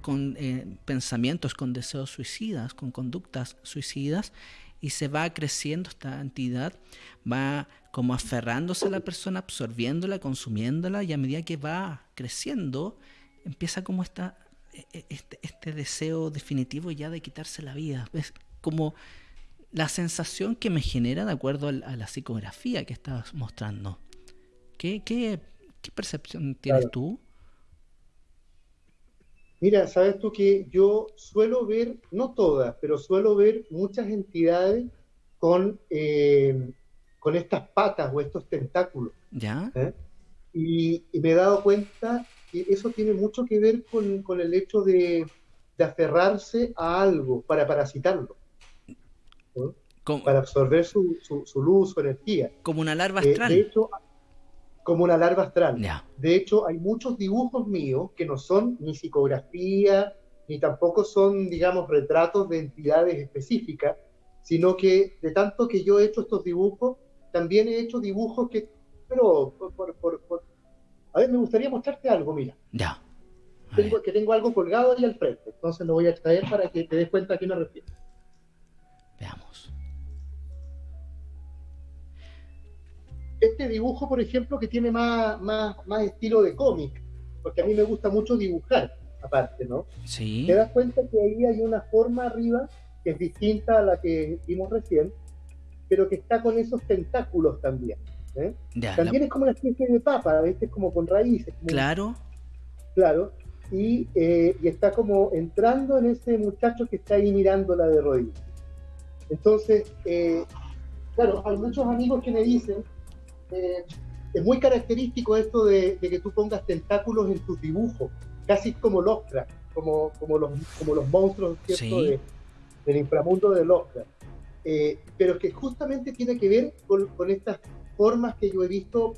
con eh, pensamientos, con deseos suicidas, con conductas suicidas, y se va creciendo esta entidad, va como aferrándose a la persona, absorbiéndola, consumiéndola, y a medida que va creciendo, empieza como esta, e, e, este, este deseo definitivo ya de quitarse la vida. Es como la sensación que me genera de acuerdo a la psicografía que estabas mostrando. ¿Qué, qué, percepción tienes tú? Mira, sabes tú que yo suelo ver, no todas, pero suelo ver muchas entidades con, eh, con estas patas o estos tentáculos. ¿Ya? ¿Eh? Y, me he dado cuenta que eso tiene mucho que ver con, el hecho de, aferrarse a algo para parasitarlo. Para absorber su, su, luz, su energía. Como una larva eh, astral. de hecho, como una larva astral. De hecho, hay muchos dibujos míos que no son ni psicografía, ni tampoco son, digamos, retratos de entidades específicas, sino que de tanto que yo he hecho estos dibujos, también he hecho dibujos que, pero, por, a ver, me gustaría mostrarte algo, mira. Ya. Tengo, que tengo algo colgado ahí al frente, entonces lo voy a extraer para que te des cuenta a qué me refiero. Veamos. Este dibujo, por ejemplo, que tiene más, más, más estilo de cómic, porque a mí me gusta mucho dibujar, aparte, ¿no? Sí. Te das cuenta que ahí hay una forma arriba que es distinta a la que vimos recién, pero que está con esos tentáculos también. ¿eh? también es como una especie de papa, ¿viste? Es como con raíces. claro. Claro. Y, eh, y, está como entrando en ese muchacho que está ahí mirándola de rodillas. Entonces, eh, claro, hay muchos amigos que me dicen eh, es muy característico esto de, que tú pongas tentáculos en tus dibujos, casi como Lovecraft, como, como, los, como los monstruos del inframundo de Lovecraft. Eh, pero que justamente tiene que ver con, estas formas que yo he visto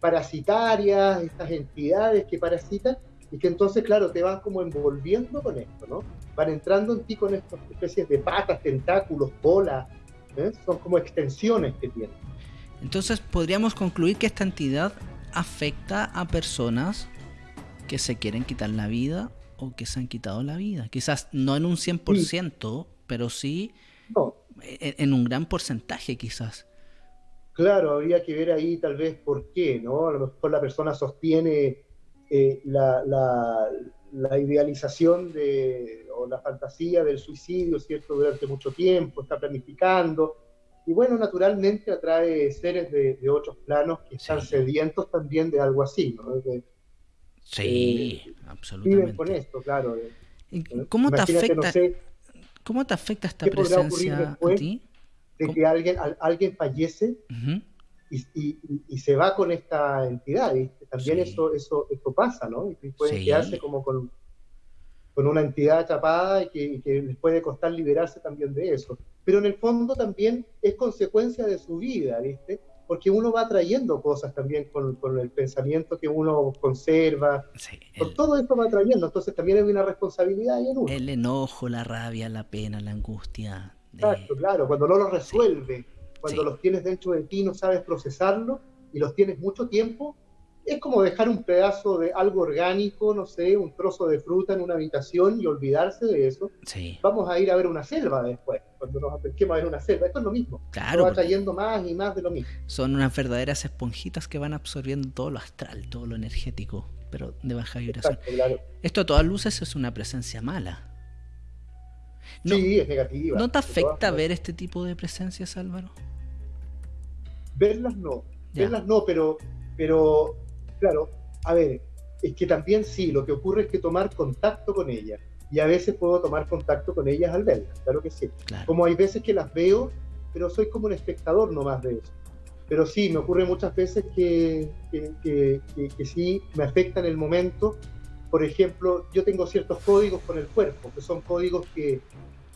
parasitarias, estas entidades que parasitan, y que entonces, claro, te van como envolviendo con esto, ¿no? Van entrando en ti con estas especies de patas, tentáculos, bolas, ¿eh? son como extensiones que tienen. Entonces podríamos concluir que esta entidad afecta a personas que se quieren quitar la vida o que se han quitado la vida. Quizás no en un 100%, pero sí en, un gran porcentaje quizás. Claro, habría que ver ahí tal vez por qué, ¿no? A lo mejor la persona sostiene eh, la, la, idealización de, o la fantasía del suicidio, ¿cierto? Durante mucho tiempo, está planificando, y bueno, naturalmente atrae seres de, otros planos que están sedientos también de algo así, ¿no? sí, eh, absolutamente. Viven con esto, claro. ¿Cómo te afecta? ¿Cómo te afecta esta presencia a ti? De que alguien, alguien fallece y, se va con esta entidad. También eso, eso, esto pasa, ¿no? Y pueden quedarse como con, con una entidad atrapada y que, y que les puede costar liberarse también de eso pero en el fondo también es consecuencia de su vida, ¿viste? Porque uno va trayendo cosas también con, el pensamiento que uno conserva. Sí, todo esto va trayendo, entonces también hay una responsabilidad ahí en uno. El enojo, la rabia, la pena, la angustia. Exacto, claro, cuando no los resuelve, cuando los tienes dentro de ti, no sabes procesarlo y los tienes mucho tiempo, es como dejar un pedazo de algo orgánico, no sé, un trozo de fruta en una habitación y olvidarse de eso. Sí. Vamos a ir a ver una selva después, cuando nos acerquemos a ver una selva. Esto es lo mismo. Claro. va trayendo más y más de lo mismo. Son unas verdaderas esponjitas que van absorbiendo todo lo astral, todo lo energético, pero de baja vibración. Esto a todas luces es una presencia mala. sí, es negativa. ¿No te afecta ver este tipo de presencias, Álvaro? Verlas no. Verlas no, pero, pero Claro, a ver, es que también sí, lo que ocurre es que tomar contacto con ellas. Y a veces puedo tomar contacto con ellas al verlas, claro que sí. Como hay veces que las veo, pero soy como un espectador nomás de eso. Pero sí, me ocurre muchas veces que, que, sí me afecta en el momento por ejemplo, yo tengo ciertos códigos con el cuerpo, que son códigos que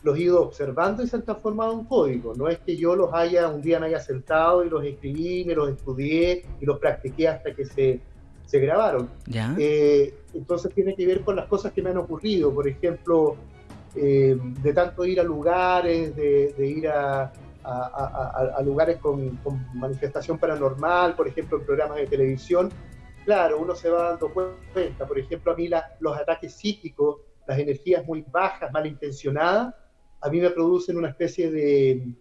los he ido observando y se han transformado en códigos. No es que yo los haya, un día me haya sentado y los escribí, me los estudié y los practiqué hasta que se, se grabaron. Eh, entonces tiene que ver con las cosas que me han ocurrido. Por ejemplo, eh, de tanto ir a lugares, de, ir a, a, lugares con, manifestación paranormal, por ejemplo, en programas de televisión. Claro, uno se va dando cuenta. Por ejemplo, a mí los ataques psíquicos, las energías muy bajas, malintencionadas, a mí me producen una especie de,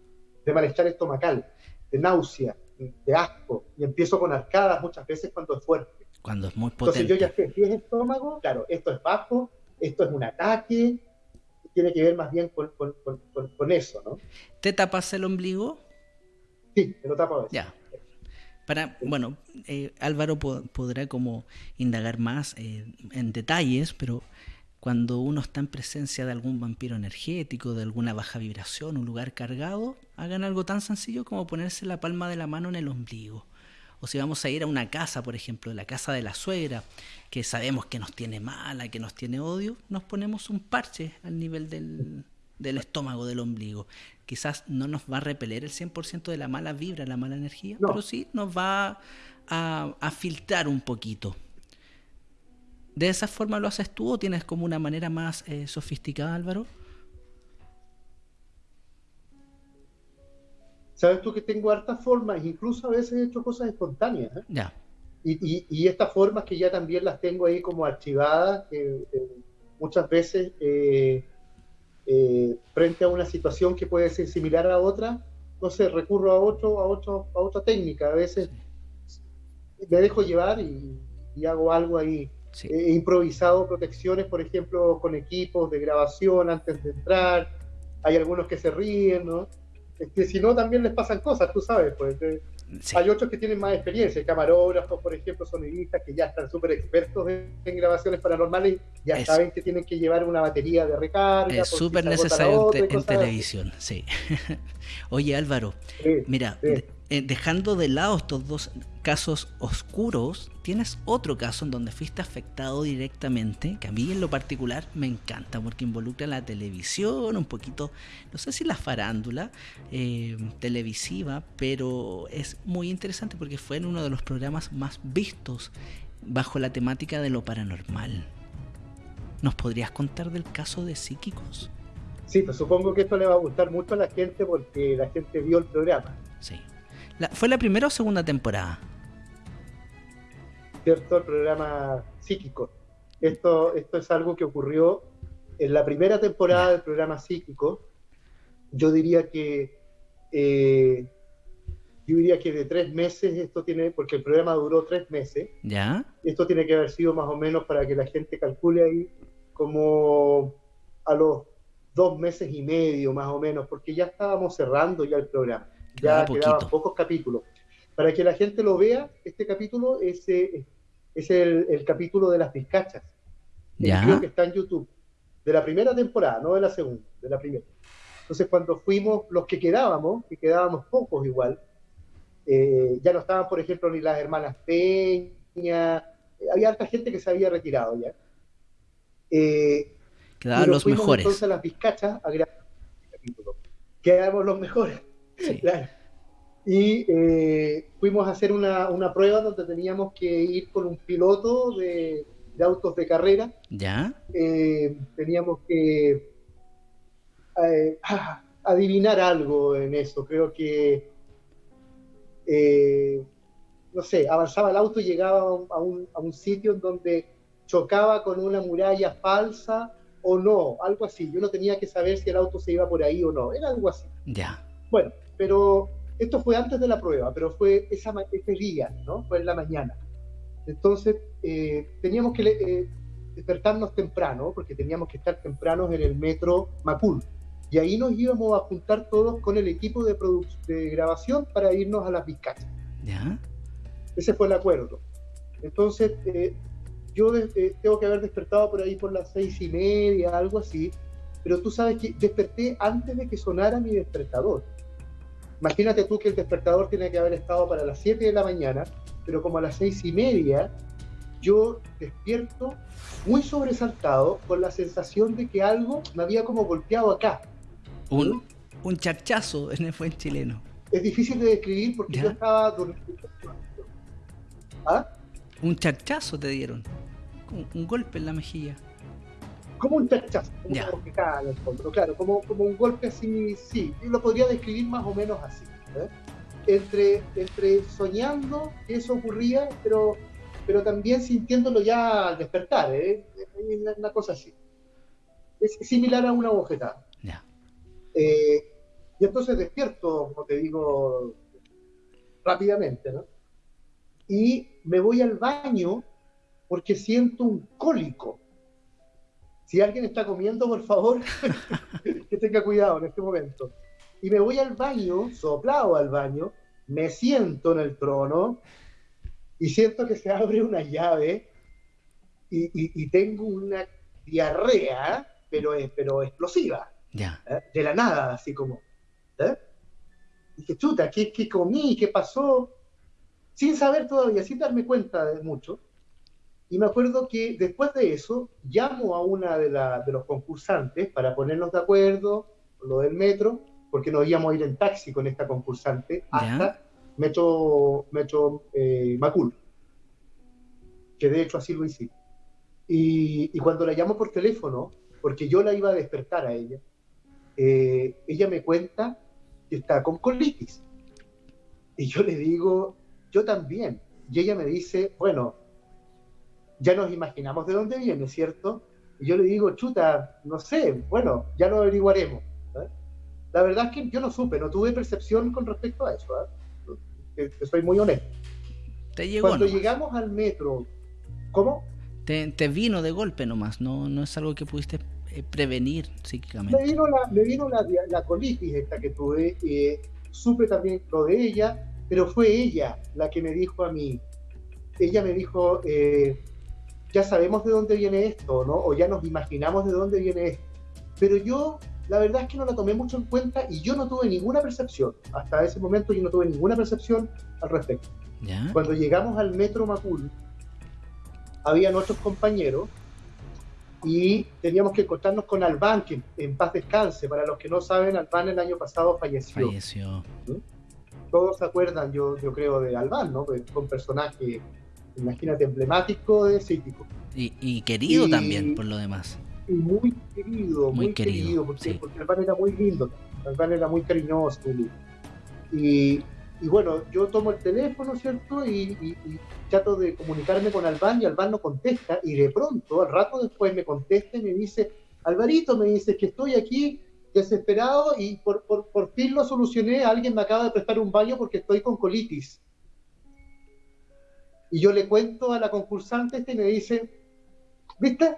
malestar estomacal, de náusea, de asco, y empiezo con arcadas muchas veces cuando es fuerte. Cuando es muy potente. Entonces yo ya sé, si es estómago, claro, esto es bajo, esto es un ataque, tiene que ver más bien con, eso, ¿no? ¿Te tapas el ombligo? Sí, me lo tapo a veces. Ya. Para, bueno, eh, Álvaro podrá como indagar más eh, en detalles, pero cuando uno está en presencia de algún vampiro energético, de alguna baja vibración, un lugar cargado, hagan algo tan sencillo como ponerse la palma de la mano en el ombligo. O si vamos a ir a una casa, por ejemplo, la casa de la suegra, que sabemos que nos tiene mala, que nos tiene odio, nos ponemos un parche al nivel del, estómago, del ombligo. Quizás no nos va a repeler el 100% de la mala vibra, la mala energía, pero sí nos va a, a filtrar un poquito. ¿De esa forma lo haces tú o tienes como una manera más eh, sofisticada, Álvaro? Sabes tú que tengo hartas formas, incluso a veces he hecho cosas espontáneas. ¿eh? Ya. Y, estas formas que ya también las tengo ahí como archivadas, que muchas veces eh, frente a una situación que puede ser similar a otra, no sé, recurro a otro, a otro, a otra técnica. A veces me dejo llevar y hago algo ahí He improvisado protecciones, por ejemplo, con equipos de grabación antes de entrar. Hay algunos que se ríen, ¿no? Que si no, también les pasan cosas, tú sabes, pues. Hay otros que tienen más experiencia, camarógrafos, por ejemplo, sonidistas que ya están súper expertos en, grabaciones paranormales, ya saben que tienen que llevar una batería de recarga. Es súper necesario en, televisión, sí. Oye Álvaro, mira, eh, dejando de lado estos dos casos oscuros, tienes otro caso en donde fuiste afectado directamente, que a mí en lo particular me encanta porque involucra la televisión, un poquito, no sé si la farándula eh, televisiva, pero es muy interesante porque fue en uno de los programas más vistos bajo la temática de lo paranormal. ¿Nos podrías contar del caso de psíquicos? Sí, pues supongo que esto le va a gustar mucho a la gente porque la gente vio el programa. Sí. ¿Fue la primera o segunda temporada? ¿Cierto? El programa psíquico. Esto, esto es algo que ocurrió en la primera temporada del programa psíquico. Yo diría que eh, yo diría que de tres meses esto tiene, porque el programa duró tres meses. Ya. Esto tiene que haber sido más o menos para que la gente calcule ahí como a los dos meses y medio más o menos, porque ya estábamos cerrando ya el programa ya quedaban pocos capítulos. Para que la gente lo vea, este capítulo es, eh, es el, capítulo de las pizcachas. Ya. que está en YouTube. De la primera temporada, no de la segunda, de la primera. Entonces, cuando fuimos, los que quedábamos, que quedábamos pocos igual, eh, ya no estaban, por ejemplo, ni las hermanas Peña, eh, había harta gente que se había retirado ya. Quedaban los mejores. Entonces, las pizcachas a grabar este. Quedamos los mejores. Y eh, fuimos a hacer una, una, prueba donde teníamos que ir con un piloto de, autos de carrera. ¿Ya? Eh, teníamos que eh, adivinar algo en eso. Creo que, no sé, avanzaba el auto y llegaba a un, a un sitio en donde chocaba con una muralla falsa o no, algo así. Yo no tenía que saber si el auto se iba por ahí o no, era algo así. Ya. Bueno, pero esto fue antes de la prueba, pero fue esa, ese día, ¿no? Fue en la mañana. Entonces, eh, teníamos que eh, despertarnos temprano, porque teníamos que estar tempranos en el metro Macul. Y ahí nos íbamos a juntar todos con el equipo de, de grabación para irnos a las Vizcachas. ¿Ya? Ese fue el acuerdo. Entonces, eh, yo tengo que haber despertado por ahí por las seis y media, algo así, pero tú sabes que desperté antes de que sonara mi despertador. Imagínate tú que el despertador tiene que haber estado para las 7 de la mañana, pero como a las seis y media yo despierto muy sobresaltado con la sensación de que algo me había como golpeado acá. Un, un charchazo en el buen chileno. Es difícil de describir porque yo estaba durmiendo. ¿Ah? Un charchazo te dieron. Un, golpe en la mejilla. Como un charchazo, como, que cae en el fondo. Claro, como, como un golpe así, sí. Yo lo podría describir más o menos así. ¿eh? Entre, entre soñando que eso ocurría, pero pero también sintiéndolo ya al despertar, ¿eh? una cosa así. Es similar a una bofetada. Eh, y entonces despierto, como te digo, rápidamente, ¿no? Y me voy al baño porque siento un cólico. Si alguien está comiendo, por favor, que tenga cuidado en este momento. Y me voy al baño, soplado al baño, me siento en el trono, y siento que se abre una llave y, tengo una diarrea, pero, pero explosiva. Ya. ¿eh? De la nada, así como. ¿eh? Dije, chuta, ¿qué, ¿qué comí? ¿Qué pasó? Sin saber todavía, sin darme cuenta de mucho. Y me acuerdo que después de eso, llamo a una de, de los concursantes para ponernos de acuerdo lo del metro, porque nos íbamos a ir en taxi con esta concursante hasta Metro, Metro eh, Macul, que de hecho así lo hice. Y, cuando la llamo por teléfono, porque yo la iba a despertar a ella, eh, ella me cuenta que está con colitis. Y yo le digo, yo también. Y ella me dice, bueno, ya nos imaginamos de dónde viene, ¿cierto? Y yo le digo, chuta, no sé, bueno, ya lo averiguaremos. La verdad es que yo no supe, no tuve percepción con respecto a eso. ¿eh? que, soy muy honesto. Te Cuando llegamos al metro, ¿cómo? Te, vino de golpe nomás, no, no es algo que pudiste eh, prevenir psíquicamente. Me vino la, me vino la, la colitis esta que tuve, eh, supe también lo de ella, pero fue ella la que me dijo a mí, ella me dijo, eh, ya sabemos de dónde viene esto, ¿no? O ya nos imaginamos de dónde viene esto. Pero yo la verdad es que no la tomé mucho en cuenta y yo no tuve ninguna percepción. Hasta ese momento yo no tuve ninguna percepción al respecto. Cuando llegamos al metro Macul, había nuestros compañeros y teníamos que encontrarnos con Albán, que en paz descanse. Para los que no saben, Albán el año pasado falleció. Falleció. Todos se acuerdan, yo, yo creo, de Albán, ¿no? Fue un personaje, imagínate, emblemático de Cítico. Y, querido también, por lo demás muy querido, muy, querido, porque, el pan era muy lindo, pan era muy cariñoso, Y, bueno, yo tomo el teléfono, ¿cierto? Y, trato de comunicarme con Albán y Albán no contesta. Y de pronto, al rato después, me contesta y me dice: Alvarito, me dice que estoy aquí desesperado y por, por, por fin lo solucioné. Alguien me acaba de prestar un baño porque estoy con colitis. Y yo le cuento a la concursante este y me dice: ¿Viste?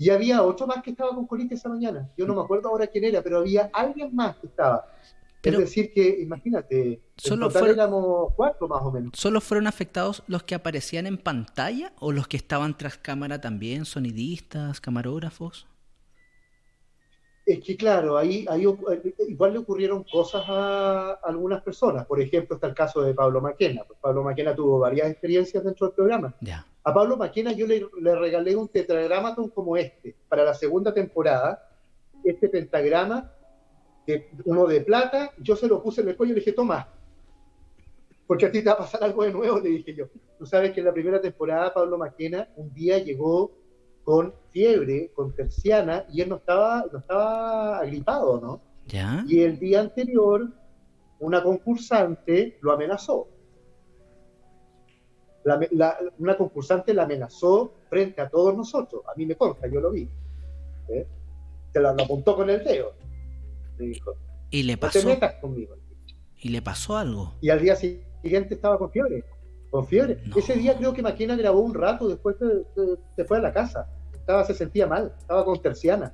Y había otro más que estaba con colitis esa mañana. Yo no me acuerdo ahora quién era, pero había alguien más que estaba. es decir, que imagínate, solo en total éramos cuatro más o menos. ¿Solo fueron afectados los que aparecían en pantalla o los que estaban tras cámara también, sonidistas, camarógrafos? Es que claro, ahí, ahí eh, igual le ocurrieron cosas a algunas personas. Por ejemplo, está el caso de Pablo Maquena. Pablo Maquena tuvo varias experiencias dentro del programa. A Pablo Maquena yo le, regalé un tetragramaton como este para la segunda temporada. Este pentagrama, uno de plata, yo se lo puse en el cuello y le dije, toma, porque a ti te va a pasar algo de nuevo, le dije yo. Tú sabes que en la primera temporada Pablo Maquena un día llegó con fiebre, con terciana, y él no estaba, no estaba agripado, ¿no? ¿Ya? Y el día anterior, una concursante lo amenazó. una concursante la amenazó frente a todos nosotros. A mí me consta, yo lo vi. ¿eh? Se la, apuntó con el dedo. Le dijo, y le pasó. No te metas conmigo. Y le pasó algo. Y al día siguiente estaba con fiebre. Con fiebre. Ese día creo que Maquina grabó un rato, después se fue a la casa estaba, se sentía mal, estaba con terciana.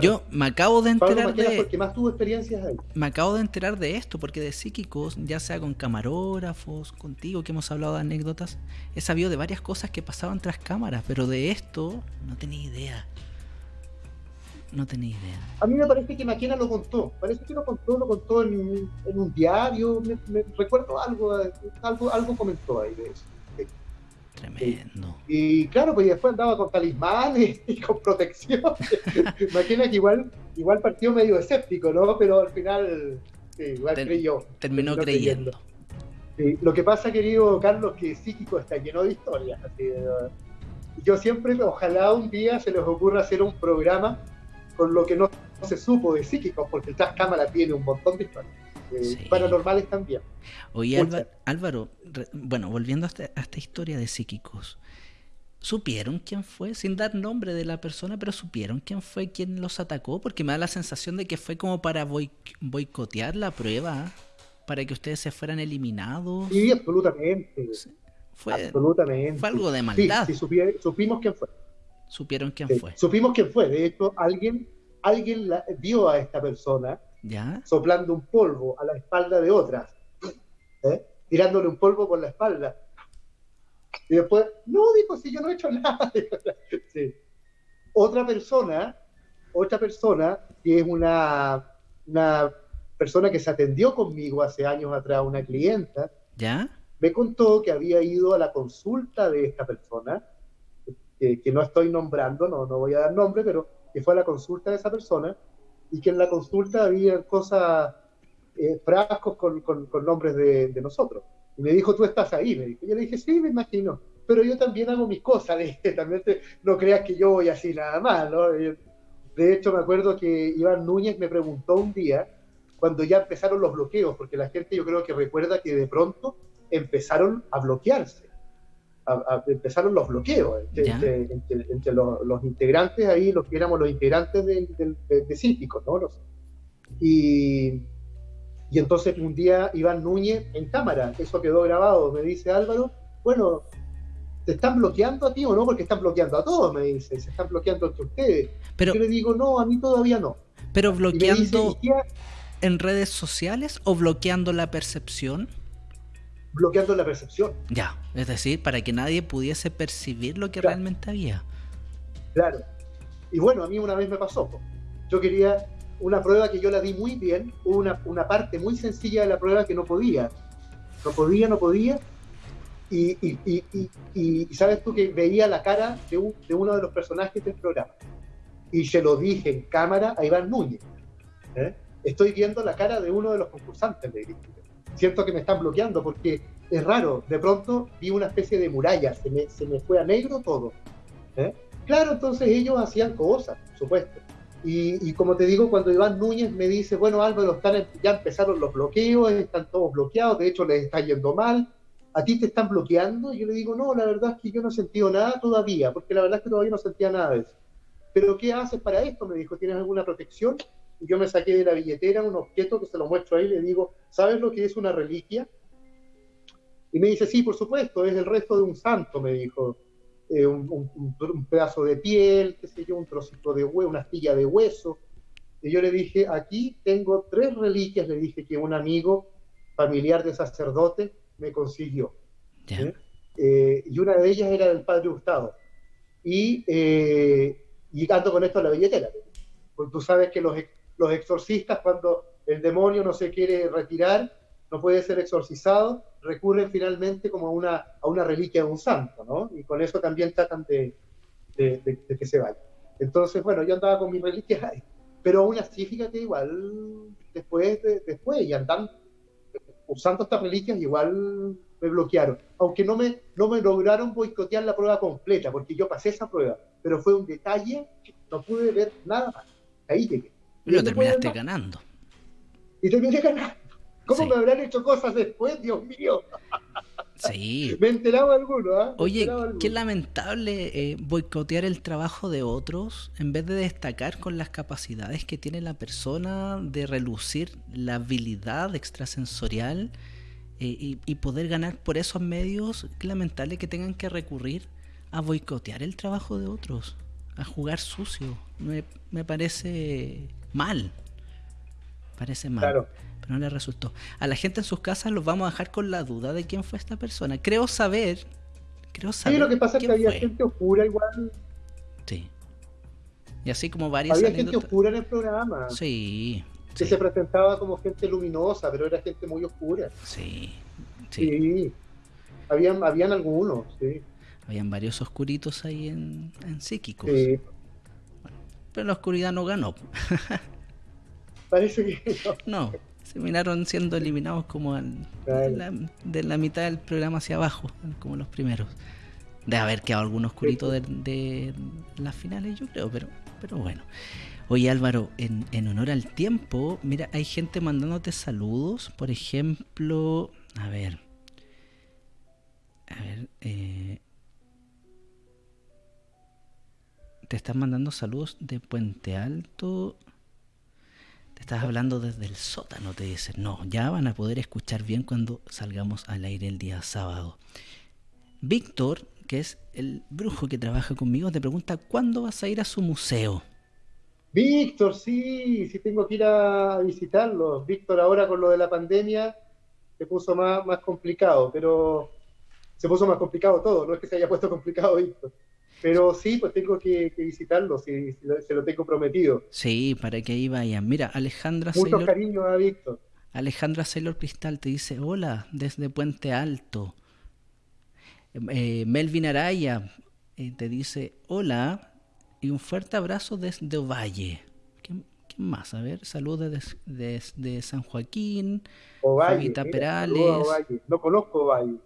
Yo me acabo de enterar de. Porque más tuvo experiencias ahí. Me acabo de enterar de esto, porque de psíquicos, ya sea con camarógrafos, contigo, que hemos hablado de anécdotas, he sabido de varias cosas que pasaban tras cámaras, pero de esto no tenía idea. No tenía idea. A mí me parece que Maquena lo contó. Parece que lo contó, lo contó en, un diario. Me, recuerdo algo, algo, algo comentó ahí de eso. Tremendo. Y, claro, pues después andaba con talismanes y con protección. Maquena que igual, igual partió medio escéptico, ¿no? Pero al final, igual creyó. Terminó, creyendo. lo que pasa, querido Carlos, que psíquico está lleno de historias. yo siempre, ojalá un día se les ocurra hacer un programa con lo que no se supo de psíquicos, porque el Cámara tiene un montón de historias. Eh, paranormales también. Oye, Álvaro, bueno, volviendo a esta, historia de psíquicos, ¿supieron quién fue? Sin dar nombre de la persona, pero ¿supieron quién fue quien los atacó? Porque me da la sensación de que fue como para boicotear la prueba, para que ustedes se fueran eliminados. Sí, absolutamente. Fue, absolutamente. Fue algo de maldad. Sí, supimos quién fue. Supieron quién fue. Supimos quién fue. De hecho, alguien, alguien vio a esta persona soplando un polvo a la espalda de otras, ¿eh? tirándole un polvo por la espalda. Y después, no, dijo, si yo no he hecho nada. Otra persona, otra persona, que es una, una persona que se atendió conmigo hace años atrás, una clienta, ¿Ya? me contó que había ido a la consulta de esta persona, que, que no estoy nombrando, no, no voy a dar nombre, pero que fue a la consulta de esa persona y que en la consulta había cosas, eh, frascos con, con, nombres de, nosotros. Y me dijo, tú estás ahí, me dijo. Yo le dije, sí, me imagino, pero yo también hago mis cosas, también no creas que yo voy así nada más, ¿no? De hecho, me acuerdo que Iván Núñez me preguntó un día, cuando ya empezaron los bloqueos, porque la gente yo creo que recuerda que de pronto empezaron a bloquearse empezaron los bloqueos entre, los, integrantes ahí, los que éramos los integrantes de, de, ¿no? y, y entonces un día Iván Núñez en cámara, eso quedó grabado, me dice Álvaro, bueno, ¿te están bloqueando a ti o no? Porque están bloqueando a todos, me dice, se están bloqueando entre ustedes. Pero, Yo le digo, no, a mí todavía no. Pero bloqueando en redes sociales o bloqueando la percepción? Bloqueando la percepción. Ya, es decir, para que nadie pudiese percibir lo que realmente había. Claro. Y bueno, a mí una vez me pasó. Yo quería una prueba que yo la di muy bien, una, una parte muy sencilla de la prueba que no podía. No podía, no podía. Y, y, y, sabes tú que veía la cara de, de, uno de los personajes del programa. Y se lo dije en cámara a Iván Núñez. ¿eh? Estoy viendo la cara de uno de los concursantes, le dije siento que me están bloqueando porque es raro, de pronto vi una especie de muralla, se me, se me fue a negro todo. ¿eh? Claro, entonces ellos hacían cosas, por supuesto. Y, y, como te digo, cuando Iván Núñez me dice, bueno Álvaro, están, ya empezaron los bloqueos, están todos bloqueados, de hecho les está yendo mal, ¿a ti te están bloqueando? Y yo le digo, no, la verdad es que yo no he sentido nada todavía, porque la verdad es que todavía no sentía nada de eso. ¿Pero qué haces para esto? Me dijo, ¿tienes alguna protección? Yo me saqué de la billetera un objeto que se lo muestro ahí y le digo, ¿sabes lo que es una reliquia? Y me dice, sí, por supuesto, es el resto de un santo, me dijo. Eh, un, pedazo de piel, qué sé yo, un trocito de hueso, una astilla de hueso. Y yo le dije, aquí tengo tres reliquias, le dije que un amigo familiar de sacerdote me consiguió. ¿eh? Eh, y una de ellas era del padre Gustavo. Y, y ando con esto a la billetera. Porque tú sabes que los, los exorcistas, cuando el demonio no se quiere retirar, no puede ser exorcizado, recurren finalmente como a una, a una reliquia de un santo, ¿no? Y con eso también tratan de, de, que se vaya. Entonces, bueno, yo andaba con mis reliquias pero aún así, fíjate, igual, después, después, y andando, usando estas reliquias, igual me bloquearon. Aunque no me, no me lograron boicotear la prueba completa, porque yo pasé esa prueba, pero fue un detalle, no pude ver nada más. Ahí llegué. Y lo terminaste ganando. Y terminé ganando. ¿Cómo me habrán hecho cosas después, Dios mío? Sí. Me enteraba alguno, ¿ah? Oye, qué lamentable eh, boicotear el trabajo de otros en vez de destacar con las capacidades que tiene la persona de relucir la habilidad extrasensorial eh, y, poder ganar por esos medios. Qué lamentable que tengan que recurrir a boicotear el trabajo de otros, a jugar sucio. Me, me parece mal. Parece mal. Pero no le resultó. A la gente en sus casas los vamos a dejar con la duda de quién fue esta persona. Creo saber. Creo saber. Sí, lo que pasa es que había gente oscura igual. Sí. Y así como varias Había gente oscura en el programa. Sí. Que se presentaba como gente luminosa, pero era gente muy oscura. Sí. Sí. Habían, habían algunos, sí. Habían varios oscuritos ahí en, en psíquicos. Sí. Pero la oscuridad no ganó. Parece que no. se miraron siendo eliminados como de, la, mitad del programa hacia abajo, como los primeros. De haber quedado algún oscurito de, de las finales, yo creo, pero pero bueno. Oye Álvaro, en, en, honor al tiempo, mira, hay gente mandándote saludos. Por ejemplo, a ver. A ver. Eh, te están mandando saludos de Puente Alto. Te estás hablando desde el sótano, te dicen. No, ya van a poder escuchar bien cuando salgamos al aire el día sábado. Víctor que es el brujo que trabaja conmigo, te pregunta cuándo vas a ir a su museo. Víctor, sí, sí tengo que ir a visitarlo. Víctor ahora con lo de la pandemia se puso más, más complicado, pero se puso más complicado todo, no es que se haya puesto complicado Víctor. Pero sí, pues tengo que, visitarlo, si, se lo tengo prometido. Sí, para que ahí vayan. Mira, Alejandra Mucho cariño a Víctor. Alejandra Sailor Cristal te dice, hola, desde Puente Alto. Eh, Melvin Araya eh, te dice hola y un fuerte abrazo desde Ovalle. ¿Quién, más? A ver, saludos desde, San Joaquín. Ovalle, Perales. No conozco Ovalle.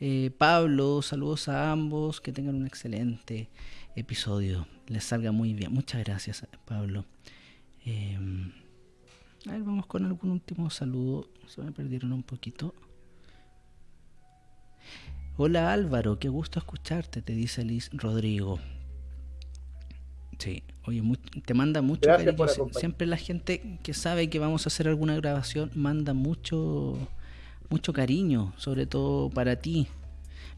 Eh, Pablo, saludos a ambos, que tengan un excelente episodio, les salga muy bien. Muchas gracias, Pablo. a ver, vamos con algún último saludo. Se me perdieron un poquito. Hola Álvaro, qué gusto escucharte, te dice Liz Rodrigo. Sí, oye, te manda mucho cariño. Siempre la gente que sabe que vamos a hacer alguna grabación manda mucho, mucho cariño, sobre todo para ti.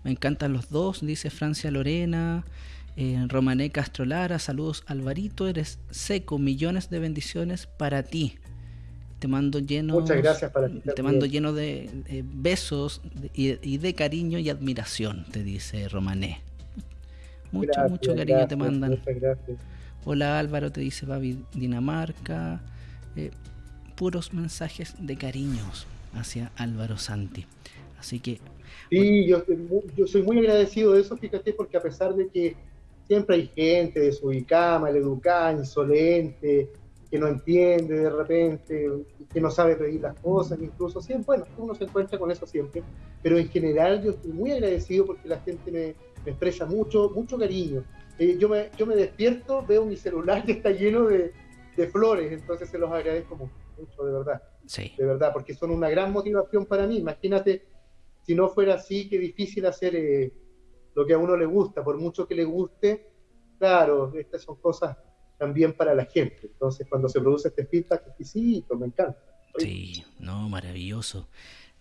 Me encantan los dos, dice Francia Lorena, eh, Romané Castrolara, saludos Alvarito, eres seco, millones de bendiciones para ti. Te mando lleno. Muchas gracias para Te mando lleno de besos y, de cariño y admiración, te dice Romané. Mucho, mucho cariño te mandan. Muchas gracias. Hola Álvaro, te dice Babi Dinamarca. Eh, puros mensajes de cariños hacia Álvaro Santi. Así que. Sí, yo, yo soy muy agradecido de eso, fíjate, porque a pesar de que siempre hay gente desubicada, educada, insolente, que no entiende de repente, que no sabe pedir las cosas, incluso siempre, bueno, uno se encuentra con eso siempre, pero en general yo estoy muy agradecido porque la gente me, expresa mucho, mucho cariño. Eh, yo, me, yo me despierto, veo mi celular que está lleno de, flores, entonces se los agradezco mucho, de verdad. Sí. De verdad, porque son una gran motivación para mí. Imagínate, si no fuera así, qué difícil hacer eh, lo que a uno le gusta, por mucho que le guste. Claro, estas son cosas también para la gente. Entonces, cuando se produce este feedback exquisito, me encanta. Sí, no, maravilloso.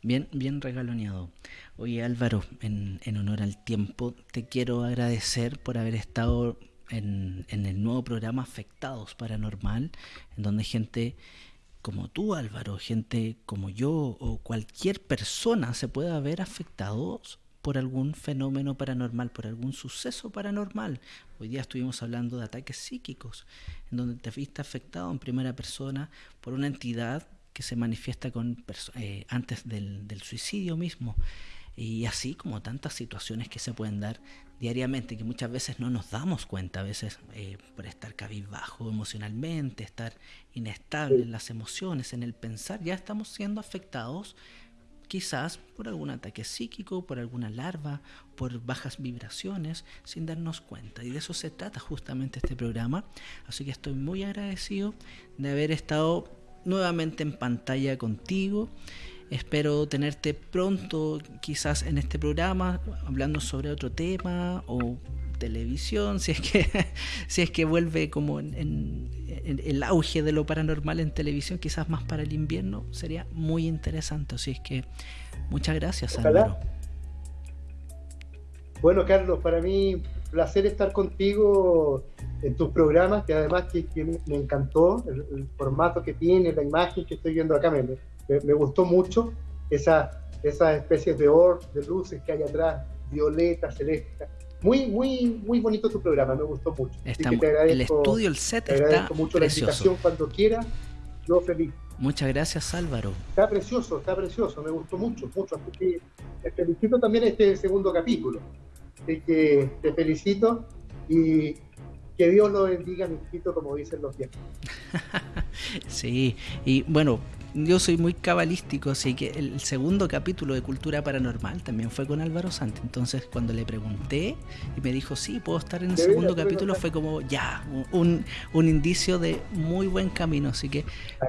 Bien, bien regaloneado. Oye Álvaro, en, en, honor al tiempo, te quiero agradecer por haber estado en, en el nuevo programa Afectados Paranormal, en donde gente como tú Álvaro, gente como yo o cualquier persona se pueda ver afectados por algún fenómeno paranormal, por algún suceso paranormal. Hoy día estuvimos hablando de ataques psíquicos, en donde te viste afectado en primera persona por una entidad que se manifiesta con eh, antes del, suicidio mismo. Y así como tantas situaciones que se pueden dar diariamente, que muchas veces no nos damos cuenta, a veces eh, por estar cabizbajo emocionalmente, estar inestable en las emociones, en el pensar, ya estamos siendo afectados quizás por algún ataque psíquico, por alguna larva, por bajas vibraciones, sin darnos cuenta. Y de eso se trata justamente este programa. Así que estoy muy agradecido de haber estado nuevamente en pantalla contigo. Espero tenerte pronto, quizás en este programa, hablando sobre otro tema o televisión, si es que, si es que vuelve como en, el auge de lo paranormal en televisión, quizás más para el invierno, sería muy interesante. Así es que muchas gracias, Álvaro. Bueno, Carlos, para mí placer estar contigo en tus programas, que además que, me encantó el, formato que tiene, la imagen que estoy viendo acá, me, me, gustó mucho esa, esas especies de or, de luces que hay atrás, violeta, celeste muy, muy, muy bonito tu programa, me gustó mucho. el estudio, el set está mucho la invitación cuando quiera, yo feliz. Muchas gracias Álvaro. Está precioso, está precioso, me gustó mucho, mucho. Así que te felicito también este segundo capítulo. Así que te felicito y que Dios lo bendiga, mi hijito, como dicen los viejos. sí, y bueno, yo soy muy cabalístico, así que el segundo capítulo de Cultura Paranormal también fue con Álvaro Santi. Entonces, cuando le pregunté y me dijo, sí, puedo estar en el segundo capítulo, fue como ya, un, un, indicio de muy buen camino. Así que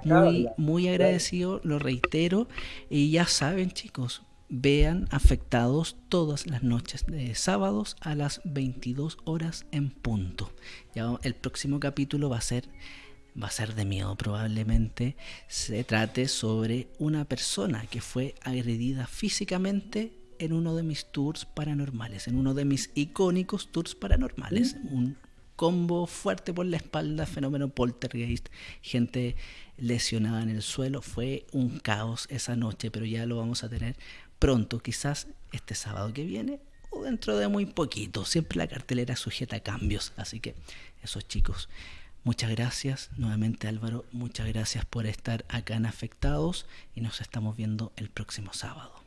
muy, muy agradecido, lo reitero. Y ya saben, chicos, vean afectados todas las noches de sábados a las 22 horas en punto. Ya el próximo capítulo va a ser va a ser de miedo probablemente, se trate sobre una persona que fue agredida físicamente en uno de mis tours paranormales, en uno de mis icónicos tours paranormales. Mm. Un combo fuerte por la espalda, fenómeno poltergeist, gente lesionada en el suelo. Fue un caos esa noche, pero ya lo vamos a tener pronto, quizás este sábado que viene o dentro de muy poquito. Siempre la cartelera sujeta a cambios, así que esos chicos Muchas gracias nuevamente Álvaro, muchas gracias por estar acá en Afectados y nos estamos viendo el próximo sábado.